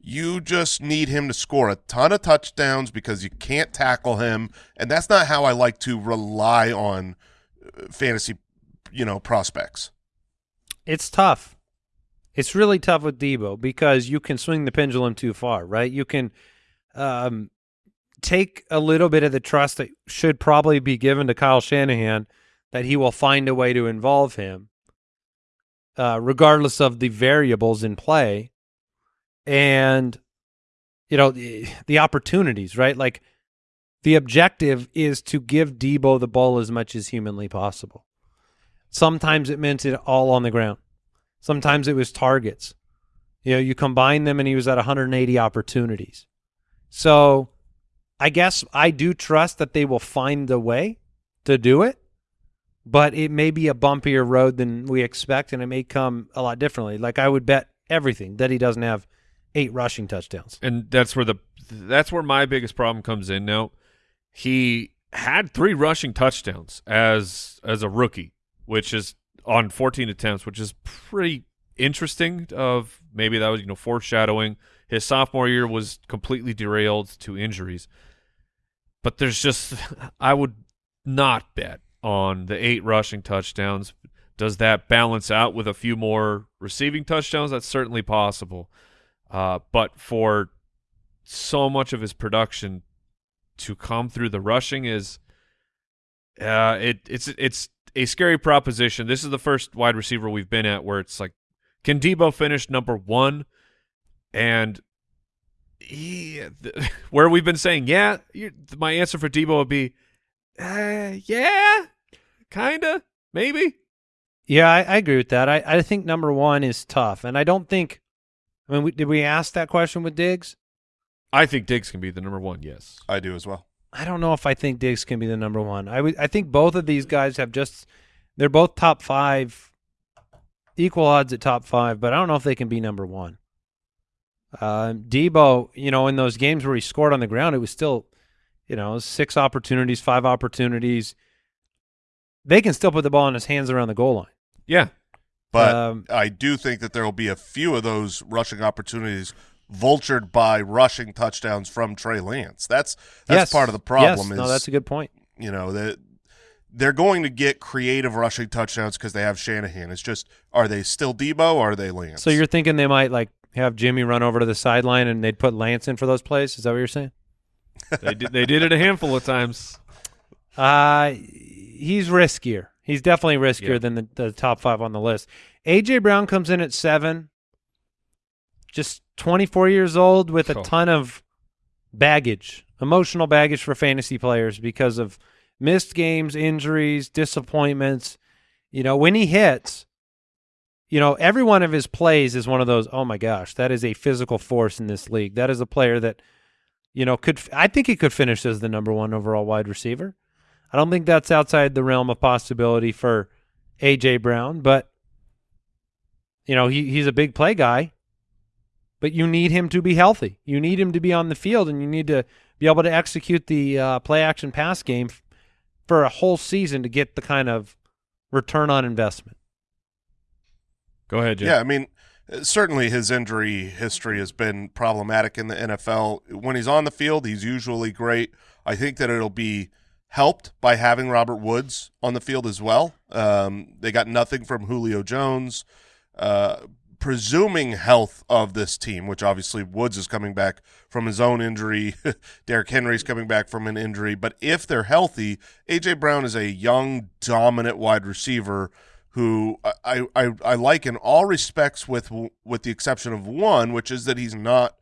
D: you just need him to score a ton of touchdowns because you can't tackle him, and that's not how I like to rely on uh, fantasy, you know, prospects.
C: It's tough. It's really tough with Deebo because you can swing the pendulum too far, right? You can um, take a little bit of the trust that should probably be given to Kyle Shanahan that he will find a way to involve him, uh, regardless of the variables in play. And you know, the, the opportunities, right? Like the objective is to give Deebo the ball as much as humanly possible. Sometimes it meant it all on the ground. Sometimes it was targets. You know, you combine them and he was at 180 opportunities. So I guess I do trust that they will find a way to do it, but it may be a bumpier road than we expect and it may come a lot differently. Like I would bet everything that he doesn't have eight rushing touchdowns.
A: and that's where the that's where my biggest problem comes in. Now, he had three rushing touchdowns as as a rookie, which is on 14 attempts, which is pretty interesting. Of maybe that was you know foreshadowing. His sophomore year was completely derailed to injuries, but there's just I would not bet on the eight rushing touchdowns. Does that balance out with a few more receiving touchdowns? That's certainly possible. Uh, but for so much of his production to come through the rushing is uh, it it's it's a scary proposition. This is the first wide receiver we've been at where it's like, can Deebo finish number one? And he, th- where we've been saying, yeah, you, my answer for Deebo would be, uh, yeah, kinda, maybe.
C: Yeah, I, I agree with that. I, I think number one is tough, and I don't think. I mean, we, did we ask that question with Diggs?
A: I think Diggs can be the number one. Yes.
D: I do as well.
C: I don't know if I think Diggs can be the number one. I would. I think both of these guys have just. They're both top five, equal odds at top five, but I don't know if they can be number one. Uh, Deebo, you know, in those games where he scored on the ground, it was still, you know, six opportunities, five opportunities. They can still put the ball in his hands around the goal line.
A: Yeah.
D: But
C: Um,
D: I do think that there will be a few of those rushing opportunities vultured by rushing touchdowns from Trey Lance. That's that's
C: Yes.
D: part of the problem.
C: Yes,
D: is
C: no, that's a good point.
D: you know that they're going to get creative rushing touchdowns because they have Shanahan. It's just are they still Deebo or are they Lance?
C: So you're thinking they might like have Jimmy run over to the sideline and they'd put Lance in for those plays? Is that what you're saying?
A: They did, they did it a handful of times.
C: Uh he's riskier. He's definitely riskier
A: Yeah.
C: than the, the top five on the list. AJ Brown comes in at seven, just 24 years old with a ton of baggage, emotional baggage for fantasy players because of missed games, injuries, disappointments. You know, when he hits, you know, every one of his plays is one of those, oh my gosh, that is a physical force in this league. That is a player that, you know, could, I think he could finish as the number one overall wide receiver. I don't think that's outside the realm of possibility for AJ Brown, but you know, he he's a big play guy. But you need him to be healthy. You need him to be on the field and you need to be able to execute the uh, play action pass game f- for a whole season to get the kind of return on investment.
A: Go ahead, Jim.
D: Yeah, I mean, certainly his injury history has been problematic in the NFL. When he's on the field, he's usually great. I think that it'll be helped by having Robert Woods on the field as well. Um, they got nothing from Julio Jones. Uh, presuming health of this team, which obviously Woods is coming back from his own injury, Derrick Henry's coming back from an injury. But if they're healthy, AJ Brown is a young, dominant wide receiver who I, I, I like in all respects, with with the exception of one, which is that he's not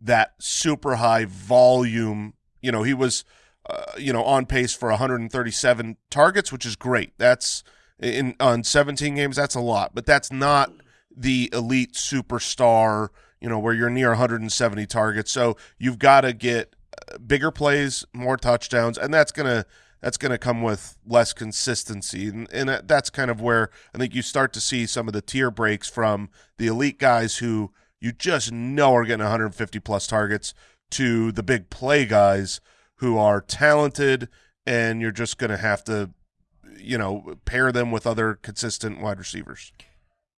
D: that super high volume. You know, he was, uh, you know, on pace for 137 targets, which is great. That's in on 17 games. That's a lot, but that's not the elite superstar. You know, where you're near 170 targets. So you've got to get uh, bigger plays, more touchdowns, and that's gonna that's going to come with less consistency. And, and uh, that's kind of where I think you start to see some of the tier breaks from the elite guys who you just know are getting 150 plus targets to the big play guys who are talented and you're just going to have to, you know, pair them with other consistent wide receivers.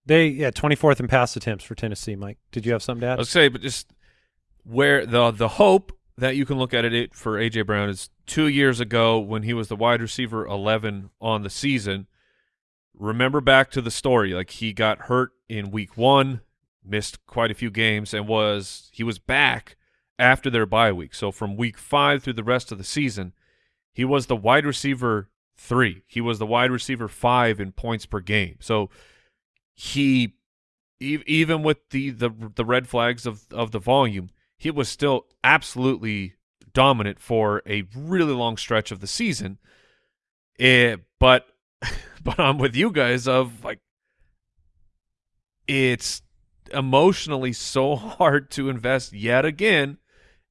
C: They yeah, 24th in pass attempts for Tennessee, Mike. Did you have something to
A: I
C: add?
A: was say, but just where the the hope that you can look at it for AJ Brown is two years ago when he was the wide receiver eleven on the season. Remember back to the story, like he got hurt in week one, missed quite a few games, and was he was back after their bye week. So from week five through the rest of the season, he was the wide receiver three. He was the wide receiver five in points per game. So he even with the, the the red flags of of the volume, he was still absolutely dominant for a really long stretch of the season. Eh, but but I'm with you guys of like it's emotionally so hard to invest yet again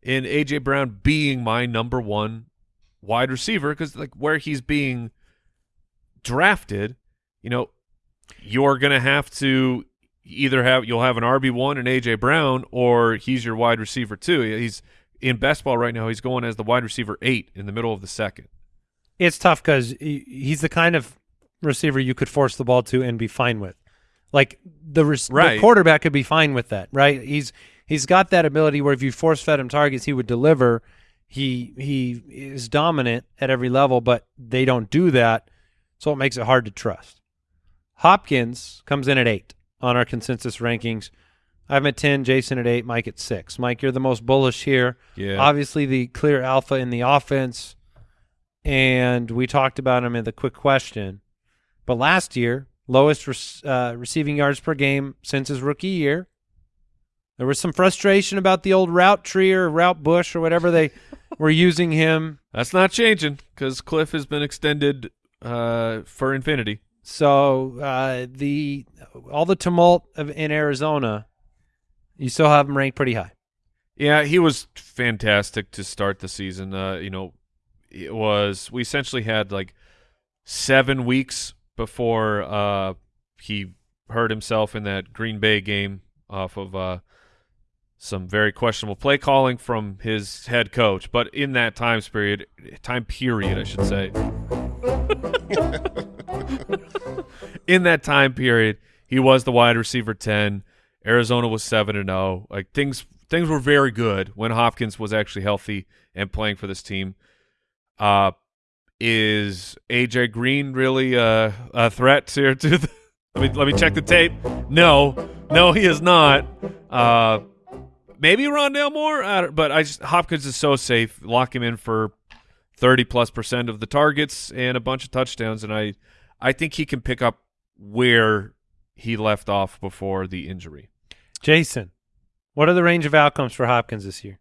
A: in AJ Brown being my number one wide receiver because like where he's being drafted, you know, you're gonna have to either have you'll have an RB one and AJ Brown or he's your wide receiver too. He's in best ball right now. He's going as the wide receiver eight in the middle of the second.
C: It's tough because he's the kind of receiver you could force the ball to and be fine with. Like the, res-
A: Right.
C: the quarterback could be fine with that, right? He's he's got that ability where if you force fed him targets, he would deliver. He he is dominant at every level, but they don't do that, so it makes it hard to trust. Hopkins comes in at eight on our consensus rankings. I'm at ten, Jason at eight, Mike at six. Mike, you're the most bullish here.
A: Yeah.
C: Obviously, the clear alpha in the offense, and we talked about him in the quick question. But last year, lowest uh, receiving yards per game since his rookie year. There was some frustration about the old route tree or route bush or whatever they were using him.
A: That's not changing because Cliff has been extended uh, for infinity.
C: So uh, the all the tumult of, in Arizona, you still have him ranked pretty high.
A: Yeah, he was fantastic to start the season. Uh, you know, it was we essentially had like seven weeks before uh, he hurt himself in that Green Bay game off of uh, some very questionable play calling from his head coach. But in that time period, time period, I should say, in that time period, he was the wide receiver ten. Arizona was seven and zero. Like things, things were very good when Hopkins was actually healthy and playing for this team. Uh, is AJ Green really uh, a threat here to the? Let me let me check the tape. No, no, he is not. Uh, maybe Rondale Moore, I but I just Hopkins is so safe. Lock him in for thirty plus percent of the targets and a bunch of touchdowns, and I, I think he can pick up where he left off before the injury.
C: Jason, what are the range of outcomes for Hopkins this year?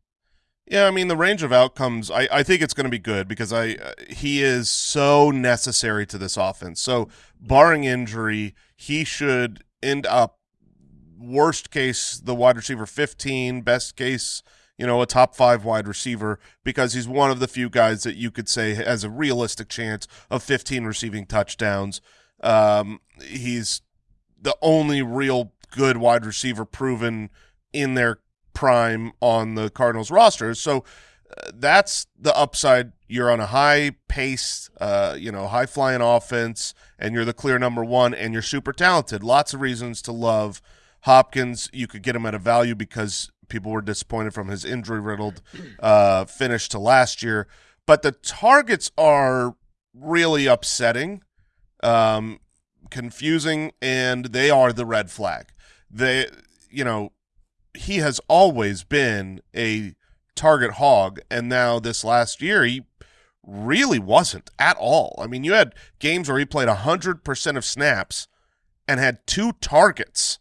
D: Yeah, I mean the range of outcomes. I, I think it's going to be good because I uh, he is so necessary to this offense. So barring injury, he should end up worst case the wide receiver fifteen, best case you know a top five wide receiver because he's one of the few guys that you could say has a realistic chance of fifteen receiving touchdowns. Um, he's the only real good wide receiver proven in their prime on the Cardinals roster. So uh, that's the upside. You're on a high pace, uh, you know, high flying offense, and you're the clear number one, and you're super talented. Lots of reasons to love Hopkins. You could get him at a value because people were disappointed from his injury riddled uh, finish to last year. But the targets are really upsetting, um, confusing, and they are the red flag. They, you know, he has always been a target hog, and now this last year he really wasn't at all. I mean, you had games where he played hundred percent of snaps and had two targets.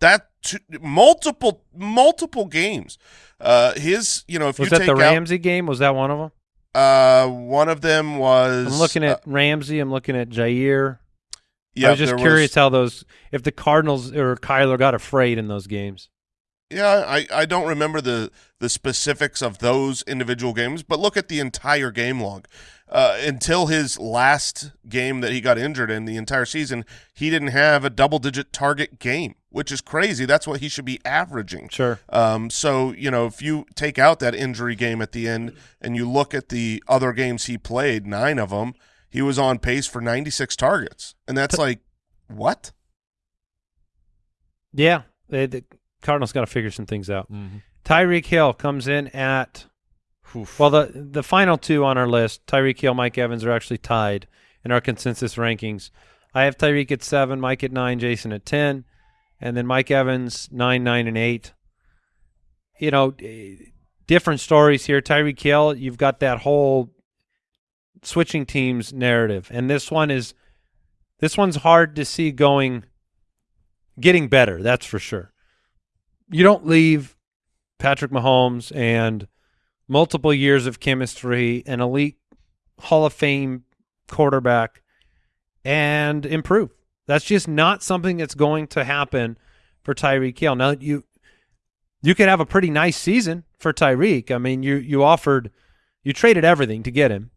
D: That two, multiple multiple games. Uh, his, you know, if
C: Was
D: you
C: that
D: take
C: the
D: out,
C: Ramsey game? Was that one of them?
D: uh, one of them was.
C: I'm looking at
D: uh,
C: Ramsey. I'm looking at Jaire.
D: Yeah,
C: I was just curious how those, if the Cardinals or Kyler got afraid in those games.
D: Yeah, I, I don't remember the the specifics of those individual games, but look at the entire game log. Uh, until his last game that he got injured in the entire season, he didn't have a double digit target game, which is crazy. That's what he should be averaging.
C: Sure.
D: Um, so you know, if you take out that injury game at the end and you look at the other games he played, nine of them, he was on pace for 96 targets, and that's like what?
C: Yeah, they, the Cardinals got to figure some things out.
A: Mm-hmm.
C: Tyreek Hill comes in at well the the final two on our list, Tyreek Hill, Mike Evans are actually tied in our consensus rankings. I have Tyreek at seven, Mike at nine, Jason at ten, and then Mike Evans nine, nine, and eight. You know, eh, different stories here. Tyreek Hill, you've got that whole switching teams narrative, and this one is this one's hard to see going getting better. That's for sure. You don't leave Patrick Mahomes and multiple years of chemistry, an elite Hall of Fame quarterback, and improve. That's just not something that's going to happen for Tyreek Hill. Now you you could have a pretty nice season for Tyreek. I mean, you you offered you traded everything to get him.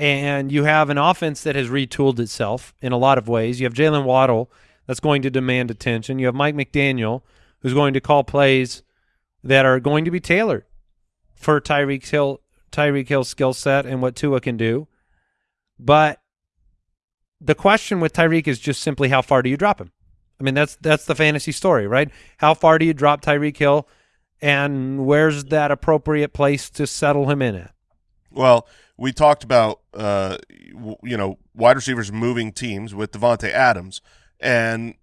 C: And you have an offense that has retooled itself in a lot of ways. You have Jaylen Waddle that's going to demand attention. You have Mike McDaniel who's going to call plays that are going to be tailored for Tyreek Hill Tyreek Hill's skill set and what Tua can do. But the question with Tyreek is just simply how far do you drop him? I mean, that's that's the fantasy story, right? How far do you drop Tyreek Hill, and where's that appropriate place to settle him in at?
D: Well, we talked about uh, you know wide receivers moving teams with Davante Adams, and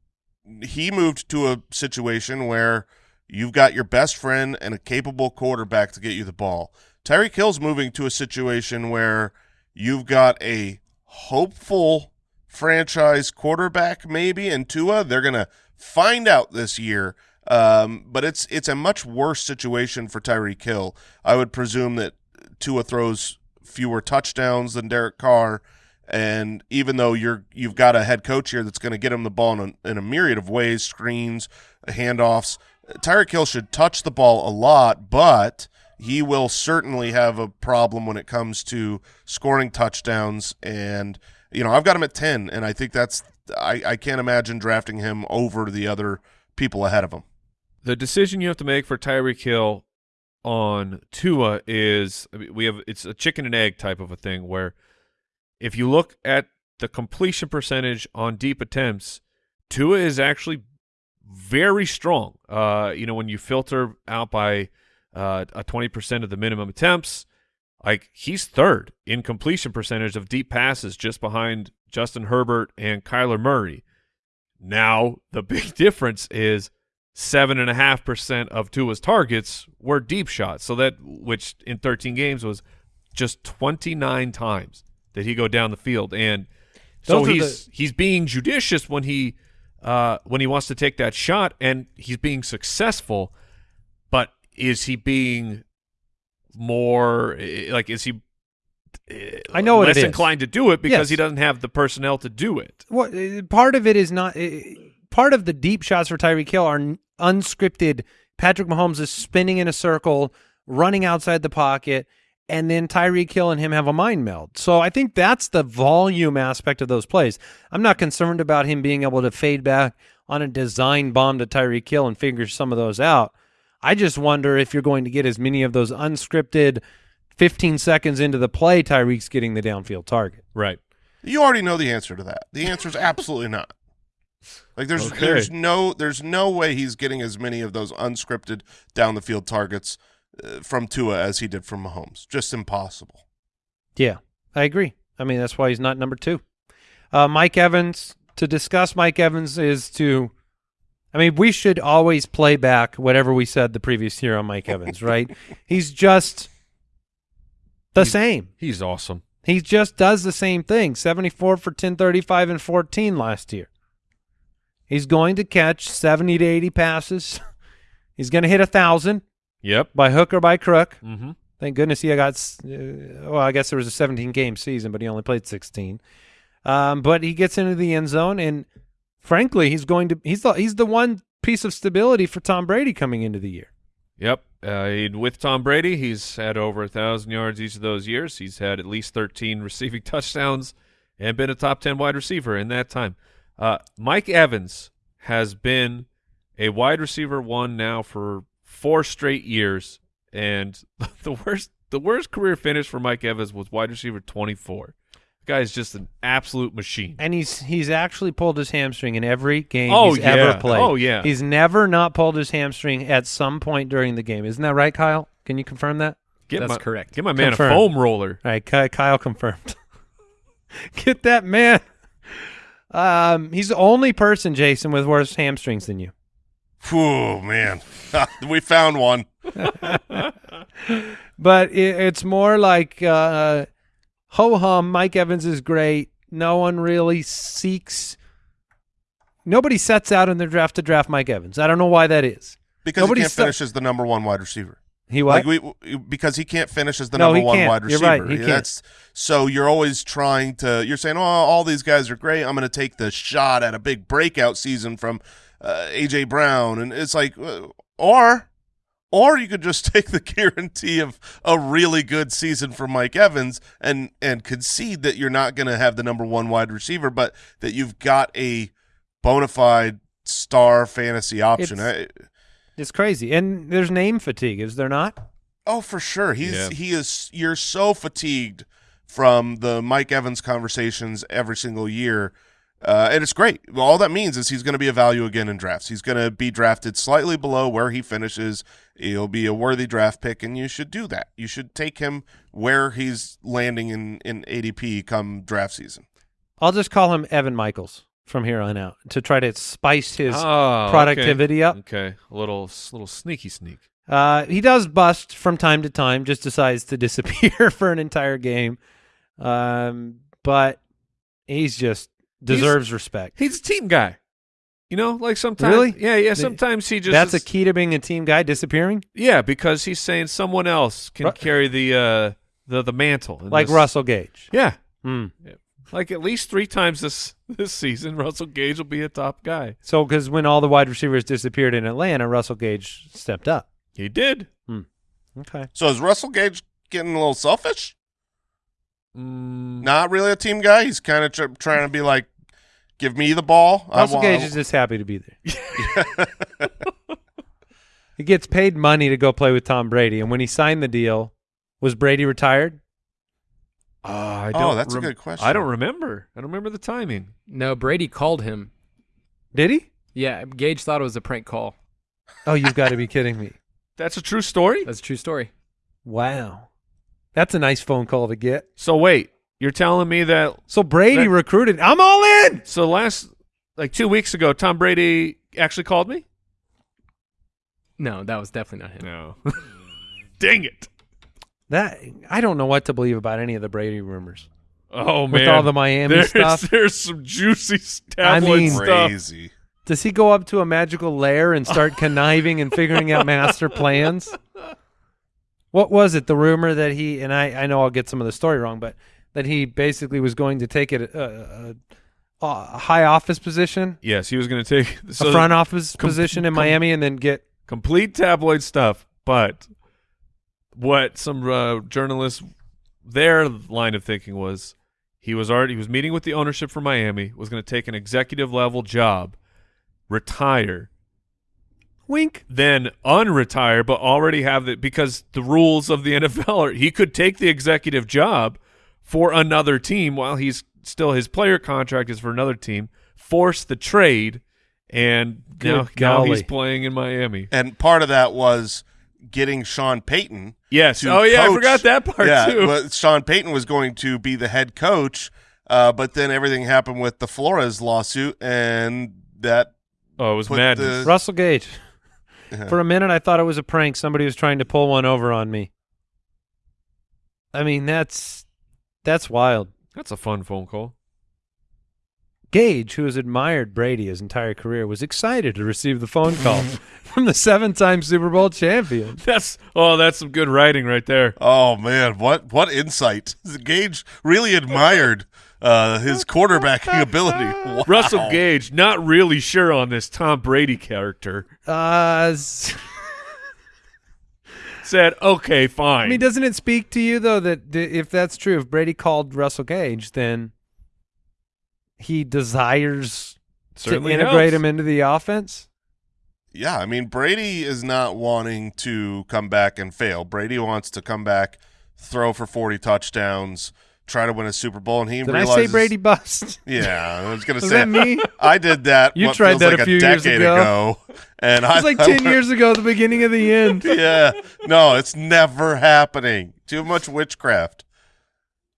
D: he moved to a situation where you've got your best friend and a capable quarterback to get you the ball. Tyreek Hill's moving to a situation where you've got a hopeful franchise quarterback, maybe, and Tua. They're gonna find out this year. Um, but it's it's a much worse situation for Tyreek Hill. I would presume that Tua throws fewer touchdowns than Derek Carr, and even though you're you've got a head coach here that's going to get him the ball in a, in a myriad of ways, screens, handoffs, Tyreek Hill should touch the ball a lot, but he will certainly have a problem when it comes to scoring touchdowns. And you know, I've got him at ten, and I think that's I, I can't imagine drafting him over the other people ahead of him.
A: The decision you have to make for Tyreek Hill on Tua is we have it's a chicken and egg type of a thing where if you look at the completion percentage on deep attempts, Tua is actually very strong. Uh, you know, when you filter out by uh, a twenty percent of the minimum attempts, like he's third in completion percentage of deep passes, just behind Justin Herbert and Kyler Murray. Now the big difference is seven and a half percent of Tua's targets were deep shots. So that which in 13 games was just 29 times that he go down the field, and so
C: Those
A: he's he's being judicious when he uh, when he wants to take that shot, and he's being successful. But is he being more eh, like is he? eh,
C: I know
A: less
C: it is.
A: inclined to do it because
C: Yes.
A: he doesn't have the personnel to do it.
C: What uh, part of it is not uh, part of the deep shots for Tyreek Hill are unscripted. Patrick Mahomes is spinning in a circle, running outside the pocket, and then Tyreek Hill and him have a mind meld. So I think that's the volume aspect of those plays. I'm not concerned about him being able to fade back on a design bomb to Tyreek Hill and figure some of those out. I just wonder if you're going to get as many of those unscripted 15 seconds into the play, Tyreek's getting the downfield target.
A: Right.
D: You already know the answer to that. The answer is absolutely not. Like there's
A: Okay.
D: there's no there's no way he's getting as many of those unscripted down the field targets uh, from Tua as he did from Mahomes. Just impossible.
C: Yeah, I agree. I mean, that's why he's not number two. Uh, Mike Evans, to discuss Mike Evans is to, I mean, we should always play back whatever we said the previous year on Mike Evans, right? He's just the
A: He's-
C: same.
A: He's awesome.
C: He just does the same thing 74 for 1035 and 14 last year. He's going to catch 70 to 80 passes. He's going to hit a 1,000
A: Yep.
C: by hook or by crook.
A: Mm-hmm.
C: Thank goodness he got. Uh, well, I guess there was a 17 game season, but he only played 16. Um, but he gets into the end zone, and frankly, he's going to. He's the he's the one piece of stability for Tom Brady coming into the year.
A: Yep. Uh, with Tom Brady, he's had over a thousand yards each of those years. He's had at least thirteen receiving touchdowns and been a top ten wide receiver in that time. Uh, Mike Evans has been a wide receiver one now for four straight years, and the worst the worst career finish for Mike Evans was wide receiver twenty four. The guy is just an absolute machine.
C: And he's he's actually pulled his hamstring in every game
A: Oh,
C: he's ever
A: yeah.
C: played.
A: Oh, yeah.
C: He's never not pulled his hamstring at some point during the game. Isn't that right, Kyle? Can you confirm that?
A: Get
E: That's
A: my,
E: correct.
A: Get my man
C: Confirmed.
A: a foam roller.
C: All right, Kyle confirmed. Get that man. Um, he's the only person, Jason, with worse hamstrings than you.
D: Whew, man. we found one.
C: But it, it's more like uh, ho hum. Mike Evans is great. No one really seeks. Nobody sets out in their draft to draft Mike Evans. I don't know why that is.
D: because
C: Nobody
D: he can't finish as the number one wide receiver.
C: He what?
D: Like we because he can't finish as the
C: No,
D: number one
C: can't.
D: wide
C: You're
D: receiver.
C: right, he can't.
D: That's so you're always trying to. You're saying, "Oh, all these guys are great. I'm going to take the shot at a big breakout season from uh, AJ Brown," and it's like, uh, or. Or you could just take the guarantee of a really good season from Mike Evans and and concede that you're not going to have the number one wide receiver, but that you've got a bona fide star fantasy option.
C: It's-
D: I-
C: It's crazy, and there's name fatigue, is there not?
D: Oh, for sure. He's
A: Yeah.
D: he is. You're so fatigued from the Mike Evans conversations every single year, uh, and it's great. All that means is he's going to be a value again in drafts. He's going to be drafted slightly below where he finishes. He'll be a worthy draft pick, and you should do that. You should take him where he's landing in in ADP come draft season.
C: I'll just call him Evan Michaels from here on out to try to spice his
A: Oh, okay.
C: productivity up.
A: Okay, a little little sneaky sneak.
C: Uh, he does bust from time to time, just decides to disappear for an entire game. Um, but he's just deserves respect.
A: He's a team guy. You know, like sometimes.
C: Really?
A: Yeah, yeah. Sometimes he just.
C: That's a key to being a team guy, disappearing,
A: Yeah, because he's saying someone else can
C: Ru-
A: carry the uh the the mantle.
C: like
A: this-
C: Russell Gage.
A: Yeah,
C: Hmm.
A: like at least three times this this season, Russell Gage will be a top guy.
C: So, because when all the wide receivers disappeared in Atlanta, Russell Gage stepped up.
A: He did.
C: Okay.
D: So is Russell Gage getting a little selfish?
A: Mm,
D: Not really a team guy. He's kind of tr- trying to be like, give me the ball.
C: Russell
D: wa-
C: Gage is just happy to be there. he gets paid money to go play with Tom Brady, and when he signed the deal, was Brady retired?
A: Uh, I
D: Oh,
A: don't
D: that's a good question.
A: I don't remember. I don't remember the timing.
E: No, Brady called him.
C: Did he?
E: Yeah, Gage thought it was a prank call.
C: Oh, you've got to be kidding me!
A: That's a true story.
E: That's a true story.
C: Wow, that's a nice phone call to get.
A: So wait, you're telling me that
C: So Brady
A: That-
C: recruited. I'm all in.
A: so last like two weeks ago, Tom Brady actually called me?
E: No, that was definitely not him.
A: No. Dang it.
C: That I don't know what to believe about any of the Brady rumors.
A: Oh man.
C: With all the Miami
A: there's,
C: stuff.
A: There's some juicy
C: I
A: tabloid
C: mean-
A: stuff.
D: Crazy.
C: Does he go up to a magical lair and start conniving and figuring out master plans? What was it? The rumor that he and I I know I'll get some of the story wrong, but that he basically was going to take it a, a, a high office position,
A: Yes, he was going to take so
C: a front office
A: com-
C: position in
A: com-
C: Miami, and then get
A: complete tabloid stuff, but what some uh, journalists their line of thinking was he was already he was meeting with the ownership for Miami, was going to take an executive level job, retire,
C: wink.
A: then unretire, but already have the because the rules of the NFL are he could take the executive job for another team while he's still his player contract is for another team, force the trade, and
C: Good
A: now, now he's playing in Miami.
D: And part of that was getting Sean Payton.
A: Yes.
D: to
A: Oh yeah, I forgot that part
D: yeah,
A: too.
D: but Sean Payton was going to be the head coach, uh, but then everything happened with the Flores lawsuit, and that
A: oh, it was
D: put
A: madness.
D: the-
C: Russell Gage. For a minute, I thought it was a prank. Somebody was trying to pull one over on me. I mean, that's that's wild.
A: That's a fun phone call.
C: Gage, who has admired Brady his entire career, was excited to receive the phone call from the seven-time Super Bowl champion.
A: That's oh, that's some good writing right there.
D: Oh man, what what insight! Gage really admired uh, his quarterbacking ability. Wow.
A: Russell Gage, not really sure on this Tom Brady character,
C: Uh, s-
A: said, "Okay, fine."
C: I mean, doesn't it speak to you though that th- if that's true, if Brady called Russell Gage, then he desires
A: Certainly
C: to integrate
A: helps.
C: him into the offense?
D: Yeah, I mean Brady is not wanting to come back and fail. Brady wants to come back, throw for forty touchdowns, try to win a Super Bowl, and he
C: Did I say Brady bust?
D: Yeah, I was gonna
C: Was
D: say
C: that me?
D: I did that.
C: You tried that
D: like
C: a few years
D: decade
C: ago.
D: and
C: It
D: I
C: was like
D: I
C: ten
D: went-
C: years ago, the beginning of the end.
D: Yeah, no, it's never happening. Too much witchcraft.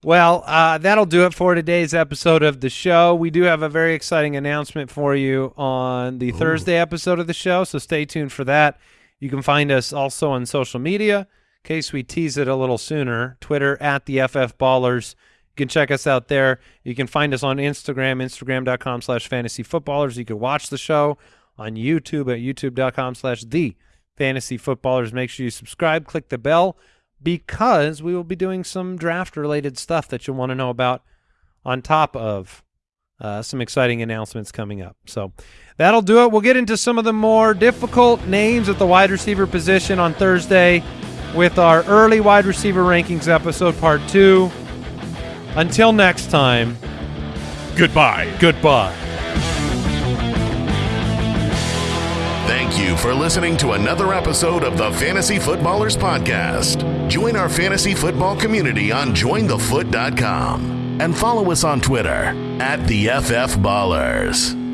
C: Well, uh, that'll do it for today's episode of the show. We do have a very exciting announcement for you on the Thursday episode of the show, so stay tuned for that. You can find us also on social media. In case we tease it a little sooner, Twitter at the FF Ballers. You can check us out there. You can find us on Instagram, instagram.com slash fantasy footballers. You can watch the show on YouTube at youtube.com slash the fantasy footballers, make sure you subscribe, click the bell, because we will be doing some draft related stuff that you'll want to know about on top of uh, some exciting announcements coming up. So that'll do it. We'll get into some of the more difficult names at the wide receiver position on Thursday with our early wide receiver rankings episode, part two. Until next time,
A: Goodbye.
C: goodbye.
B: Thank you for listening to another episode of the Fantasy Footballers Podcast. Join our fantasy football community on jointhefoot.com and follow us on Twitter at the FF Ballers.